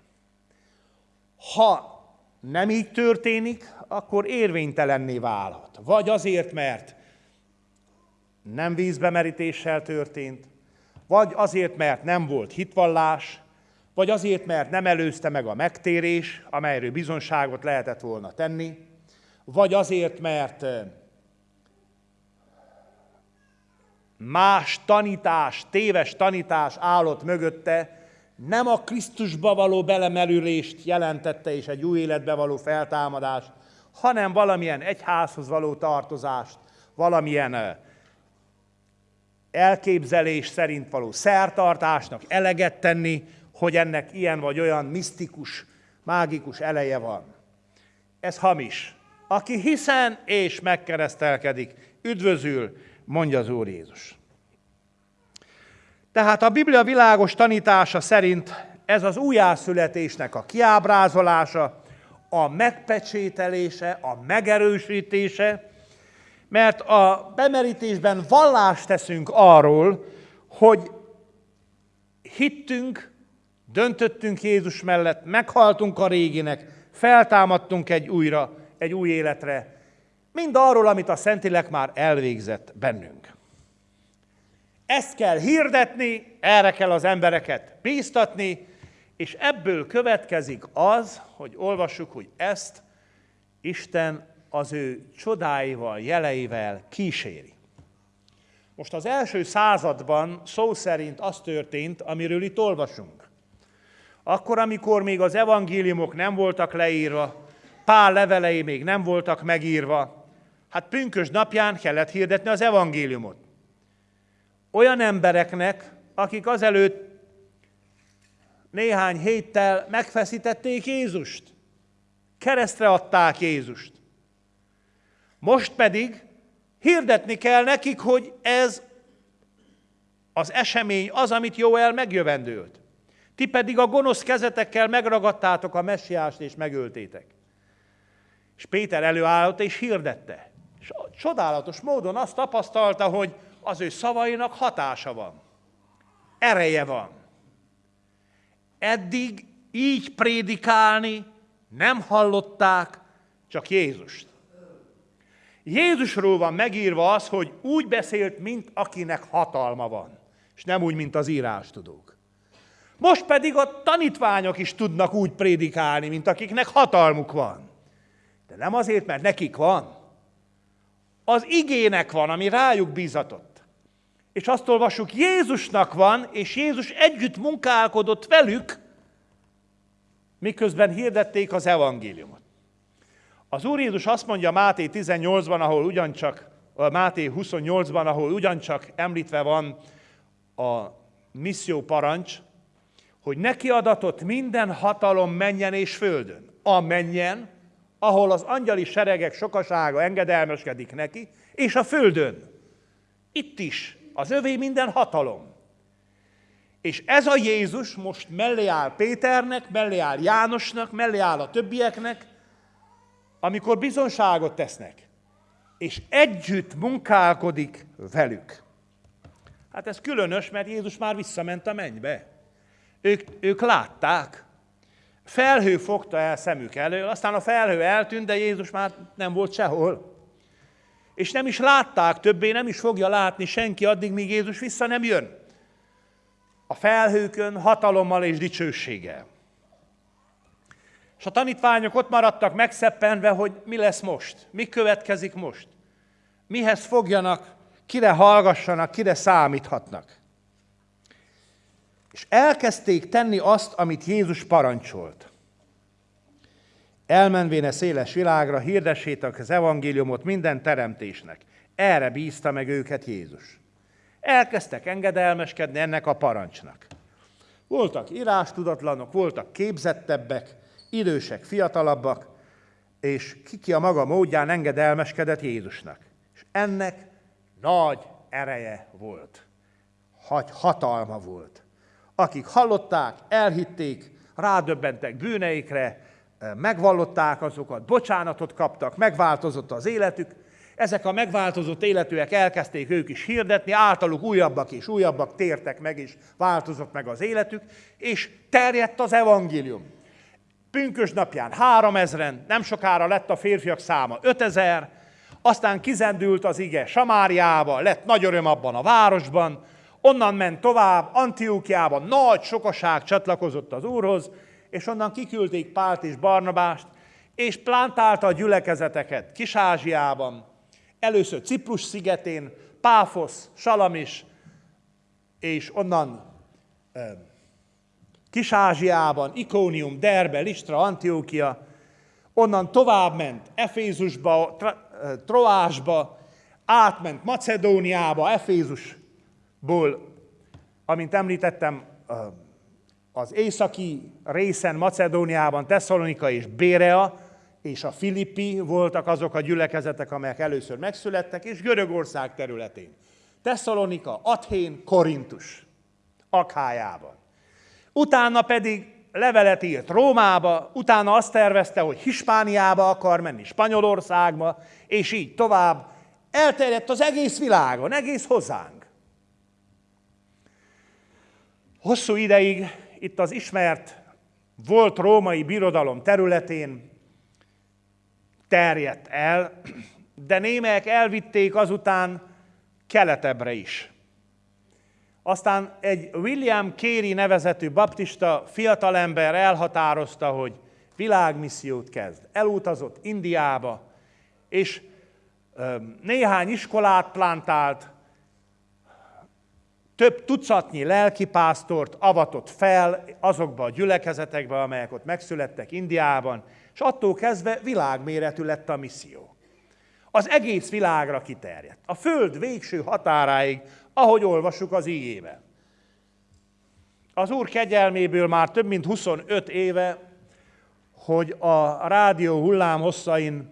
Ha nem így történik, akkor érvénytelenné válhat. Vagy azért, mert nem vízbemerítéssel történt, vagy azért, mert nem volt hitvallás, vagy azért, mert nem előzte meg a megtérés, amelyről bizonságot lehetett volna tenni, vagy azért, mert más tanítás, téves tanítás állott mögötte, nem a Krisztusba való belemerülést jelentette és egy új életbe való feltámadást, hanem valamilyen egyházhoz való tartozást, valamilyen elképzelés szerint való szertartásnak eleget tenni, hogy ennek ilyen vagy olyan misztikus, mágikus eleje van. Ez hamis. Aki hiszen és megkeresztelkedik, üdvözül, mondja az Úr Jézus. Tehát a Biblia világos tanítása szerint ez az újjászületésnek a kiábrázolása, a megpecsételése, a megerősítése, mert a bemerítésben vallást teszünk arról, hogy hittünk, döntöttünk Jézus mellett, meghaltunk a réginek, feltámadtunk egy újra, egy új életre, mind arról, amit a Szentilek már elvégzett bennünk. Ezt kell hirdetni, erre kell az embereket bíztatni, és ebből következik az, hogy olvassuk, hogy ezt Isten az ő csodáival, jeleivel kíséri. Most az első században szó szerint az történt, amiről itt olvasunk. Akkor, amikor még az evangéliumok nem voltak leírva, Pál levelei még nem voltak megírva, hát pünkös napján kellett hirdetni az evangéliumot. Olyan embereknek, akik azelőtt néhány héttel megfeszítették Jézust. Keresztre adták Jézust. Most pedig hirdetni kell nekik, hogy ez az esemény az, amit Jóel megjövendőlt. Ti pedig a gonosz kezetekkel megragadtátok a messiást és megöltétek. És Péter előállott és hirdette. És csodálatos módon azt tapasztalta, hogy az ő szavainak hatása van. Ereje van. Eddig így prédikálni nem hallották csak Jézust. Jézusról van megírva az, hogy úgy beszélt, mint akinek hatalma van, és nem úgy, mint az írás tudók. Most pedig a tanítványok is tudnak úgy prédikálni, mint akiknek hatalmuk van. De nem azért, mert nekik van. Az igének van, ami rájuk bízatott. És azt olvassuk, Jézusnak van, és Jézus együtt munkálkodott velük, miközben hirdették az evangéliumot. Az Úr Jézus azt mondja Máté 18-ban, ahol ugyancsak, Máté 28-ban, ahol ugyancsak említve van a misszió parancs, hogy neki adatott minden hatalom menjen és földön. A menjen, ahol az angyali seregek sokasága engedelmeskedik neki, és a földön. Itt is az övé minden hatalom. És ez a Jézus most mellé áll Péternek, mellé áll Jánosnak, mellé áll a többieknek, amikor bizonságot tesznek, és együtt munkálkodik velük. Hát ez különös, mert Jézus már visszament a mennybe. Ők, ők látták. Felhő fogta el szemük elől, aztán a felhő eltűnt, de Jézus már nem volt sehol. És nem is látták többé, nem is fogja látni senki addig, míg Jézus vissza nem jön. A felhőkön hatalommal és dicsőséggel. És a tanítványok ott maradtak megszeppenve, hogy mi lesz most, mi következik most. Mihez fogjanak, kire hallgassanak, kire számíthatnak. És elkezdték tenni azt, amit Jézus parancsolt. Elmenvén a széles világra, hirdessétek az evangéliumot minden teremtésnek. Erre bízta meg őket Jézus. Elkezdtek engedelmeskedni ennek a parancsnak. Voltak írástudatlanok, voltak képzettebbek, idősek, fiatalabbak, és kiki a maga módján engedelmeskedett Jézusnak. És ennek nagy ereje volt. Hagy hatalma volt. Akik hallották, elhitték, rádöbbentek bűneikre, megvallották azokat, bocsánatot kaptak, megváltozott az életük, ezek a megváltozott életűek elkezdték ők is hirdetni, általuk újabbak és újabbak tértek meg, és változott meg az életük, és terjedt az evangélium. Pünkös napján három ezren, nem sokára lett a férfiak száma ötezer, aztán kizendült az ige Samáriába, lett nagy öröm abban a városban, onnan ment tovább, Antiókiába nagy sokaság csatlakozott az Úrhoz, és onnan kiküldték Pált és Barnabást, és plántálta a gyülekezeteket Kis-Ázsiában, először Ciprus szigetén, Páfosz, Salamis, és onnan Kis-Ázsiában, Ikónium, Derbe, Listra, Antiókia, onnan tovább ment Efézusba, Troásba, átment Macedóniába, Efézusból, amint említettem, az északi részen Macedóniában Tesszalonika és Bérea, és a Filippi voltak azok a gyülekezetek, amelyek először megszülettek, és Görögország területén. Tesszalonika, Athén, Korintus, Akhájában. Utána pedig levelet írt Rómába, utána azt tervezte, hogy Hispániába akar menni, Spanyolországba, és így tovább. Elterjedt az egész világon, egész hozzánk. Hosszú ideig itt az ismert volt római birodalom területén terjedt el, de némelyek elvitték azután keletebbre is. Aztán egy William Carey nevezetű baptista fiatalember elhatározta, hogy világmissziót kezd. Elutazott Indiába, és néhány iskolát plantált, több tucatnyi lelkipásztort avatott fel azokba a gyülekezetekbe, amelyek ott megszülettek Indiában, és attól kezdve világméretű lett a misszió. Az egész világra kiterjedt. A föld végső határáig, ahogy olvassuk az ígében. Az Úr kegyelméből már több mint 25 éve, hogy a rádió hullám hosszain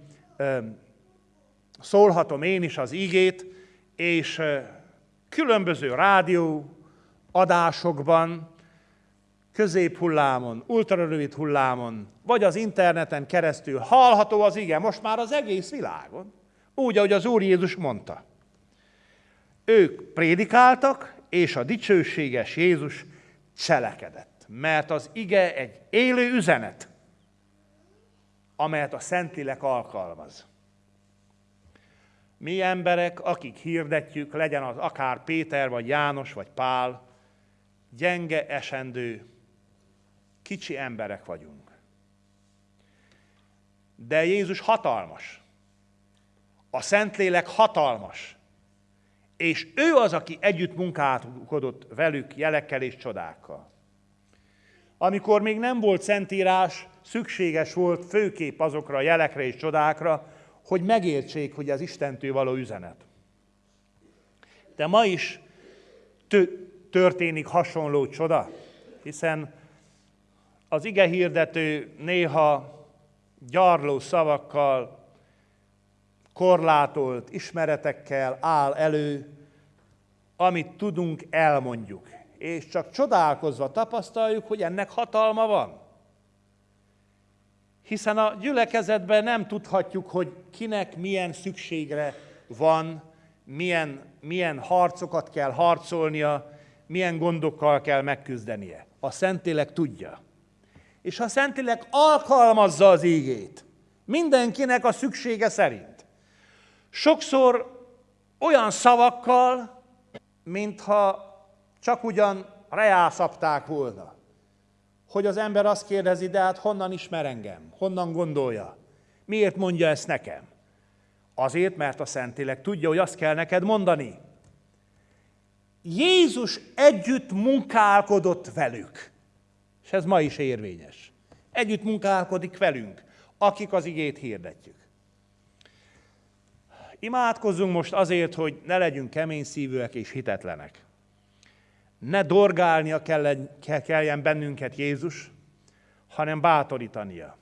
szólhatom én is az ígét, és különböző rádió adásokban, középhullámon, ultrarövid hullámon, vagy az interneten keresztül hallható az ige most már az egész világon, úgy, ahogy az Úr Jézus mondta. Ők prédikáltak, és a dicsőséges Jézus cselekedett, mert az ige egy élő üzenet, amelyet a Szentlélek alkalmaz mi emberek, akik hirdetjük, legyen az akár Péter, vagy János, vagy Pál, gyenge, esendő, kicsi emberek vagyunk. De Jézus hatalmas. A Szentlélek hatalmas. És ő az, aki együtt munkálkodott velük jelekkel és csodákkal. Amikor még nem volt szentírás, szükséges volt főkép azokra a jelekre és csodákra, hogy megértsék, hogy az Istentől való üzenet. De ma is történik hasonló csoda, hiszen az ige hirdető néha gyarló szavakkal, korlátolt ismeretekkel áll elő, amit tudunk, elmondjuk. És csak csodálkozva tapasztaljuk, hogy ennek hatalma van. Hiszen a gyülekezetben nem tudhatjuk, hogy kinek milyen szükségre van, milyen, milyen harcokat kell harcolnia, milyen gondokkal kell megküzdenie. A Szentélek tudja. És a Szentélek alkalmazza az ígét. Mindenkinek a szüksége szerint. Sokszor olyan szavakkal, mintha csak ugyan reászapták volna hogy az ember azt kérdezi, de hát honnan ismer engem? Honnan gondolja? Miért mondja ezt nekem? Azért, mert a Szentlélek tudja, hogy azt kell neked mondani. Jézus együtt munkálkodott velük. És ez ma is érvényes. Együtt munkálkodik velünk, akik az igét hirdetjük. Imádkozzunk most azért, hogy ne legyünk kemény szívűek és hitetlenek ne dorgálnia kelljen bennünket Jézus, hanem bátorítania.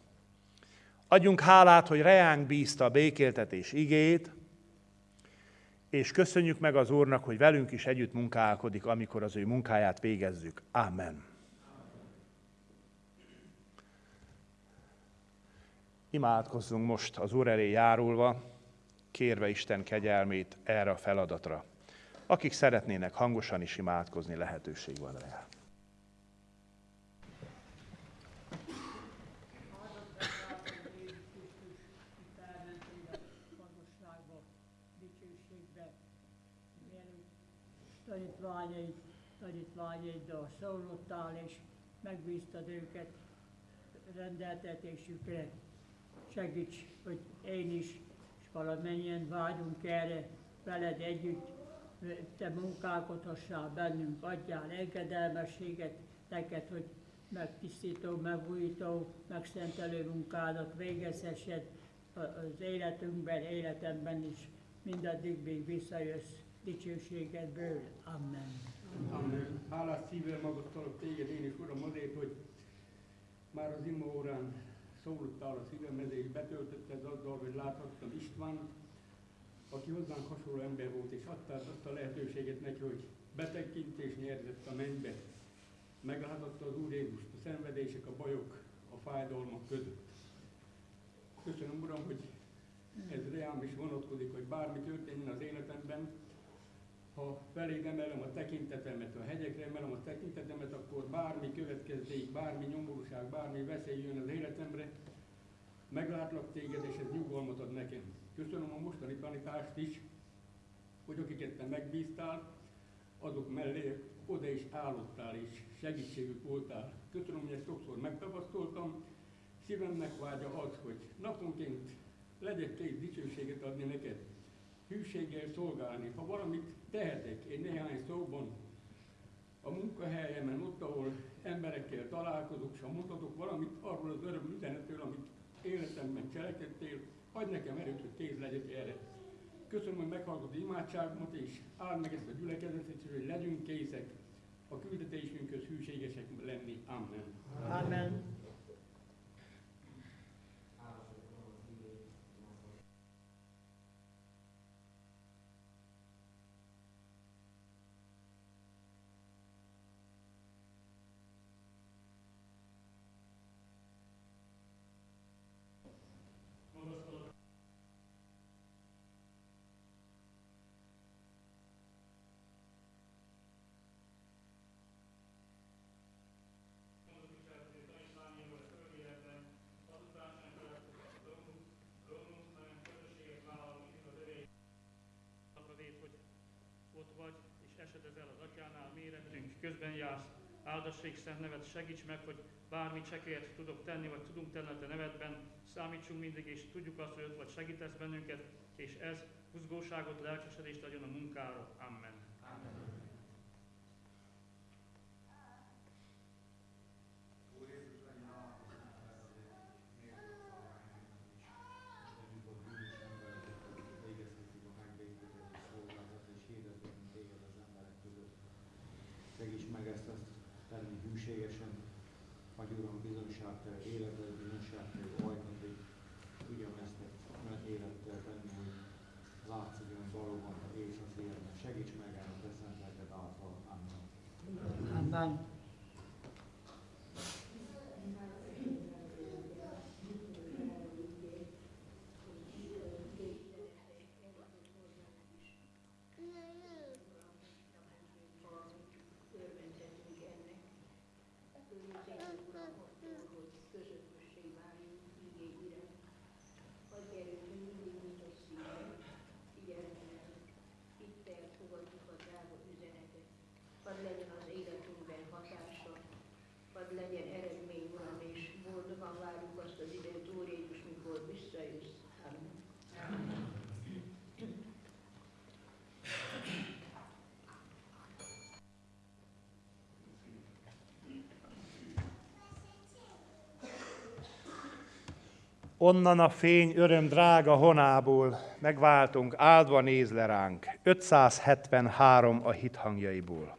Adjunk hálát, hogy reánk bízta a békéltetés igét, és köszönjük meg az Úrnak, hogy velünk is együtt munkálkodik, amikor az ő munkáját végezzük. Amen. Imádkozzunk most az Úr elé járulva, kérve Isten kegyelmét erre a feladatra. Akik szeretnének hangosan is imádkozni, lehetőség van rá. tanítványaid, tanítványaiddal szóllottál, és megbíztad őket rendeltetésükre. Segíts, hogy én is, valamennyien vágyunk erre veled együtt, te munkálkodhassál bennünk, adjál engedelmességet neked, hogy megtisztító, megújító, megszentelő munkádat végezhessed az életünkben, életemben is, mindaddig, még visszajössz dicsőségedből. Amen. Amen. Hálás szívvel magasztalok téged én is, Uram, azért, hogy már az ima órán szóltál a szívemhez, és betöltötted azzal, hogy láthattam István, aki hozzánk hasonló ember volt, és adtál azt lehetőséget neki, hogy betekintés nyerzett a mennybe. Meglátotta az Úr Jézust, a szenvedések, a bajok, a fájdalmak között. Köszönöm, Uram, hogy ez reám is vonatkozik, hogy bármi történjen az életemben, ha feléd emelem a tekintetemet, a hegyekre emelem a tekintetemet, akkor bármi következzék, bármi nyomorúság, bármi veszély jön az életemre, meglátlak téged, és ez nyugalmat ad nekem. Köszönöm a mostani tanítást is, hogy akiket te megbíztál, azok mellé oda is állottál és segítségük voltál. Köszönöm, hogy ezt sokszor megtapasztaltam. Szívemnek vágya az, hogy naponként legyek két dicsőséget adni neked, hűséggel szolgálni. Ha valamit tehetek, egy néhány szóban, a munkahelyemen, ott, ahol emberekkel találkozok, és ha mondhatok valamit arról az öröm üzenetről, amit életemben cselekedtél, adj nekem erőt, hogy kész legyek erre. Köszönöm, hogy meghallgatod imádságomat, és áld meg ezt a gyülekezetet, hogy legyünk készek a küldetésünkhöz hűségesek lenni. Amen. Amen. ott vagy, és esedezel az atyánál, méretünk, közben jársz, áldassék szent nevet, segíts meg, hogy bármi csekélyet tudok tenni, vagy tudunk tenni a te nevedben, számítsunk mindig, és tudjuk azt, hogy ott vagy segítesz bennünket, és ez buzgóságot, lelkesedést adjon a munkára. Amen. Gracias. Onnan a fény öröm drága honából megváltunk, áldva néz le ránk. 573 a hit hangjaiból.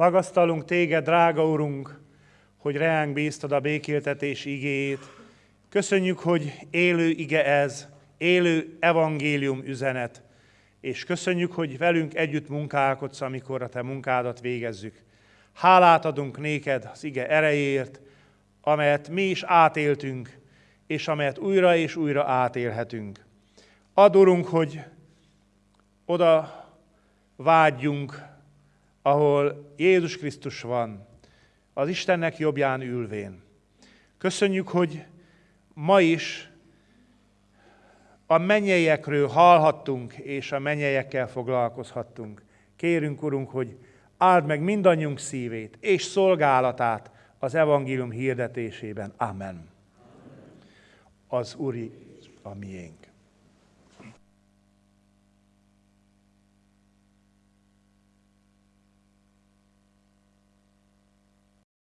Magasztalunk téged, drága Urunk, hogy reánk bíztad a békéltetés igéjét. Köszönjük, hogy élő ige ez, élő evangélium üzenet, és köszönjük, hogy velünk együtt munkálkodsz, amikor a te munkádat végezzük. Hálát adunk néked az ige erejéért, amelyet mi is átéltünk, és amelyet újra és újra átélhetünk. Adorunk, hogy oda vágyjunk, ahol Jézus Krisztus van, az Istennek jobbján ülvén. Köszönjük, hogy ma is a mennyeiekről hallhattunk, és a mennyeiekkel foglalkozhattunk. Kérünk, Urunk, hogy áld meg mindannyiunk szívét és szolgálatát az evangélium hirdetésében. Amen. Az Úri a miénk.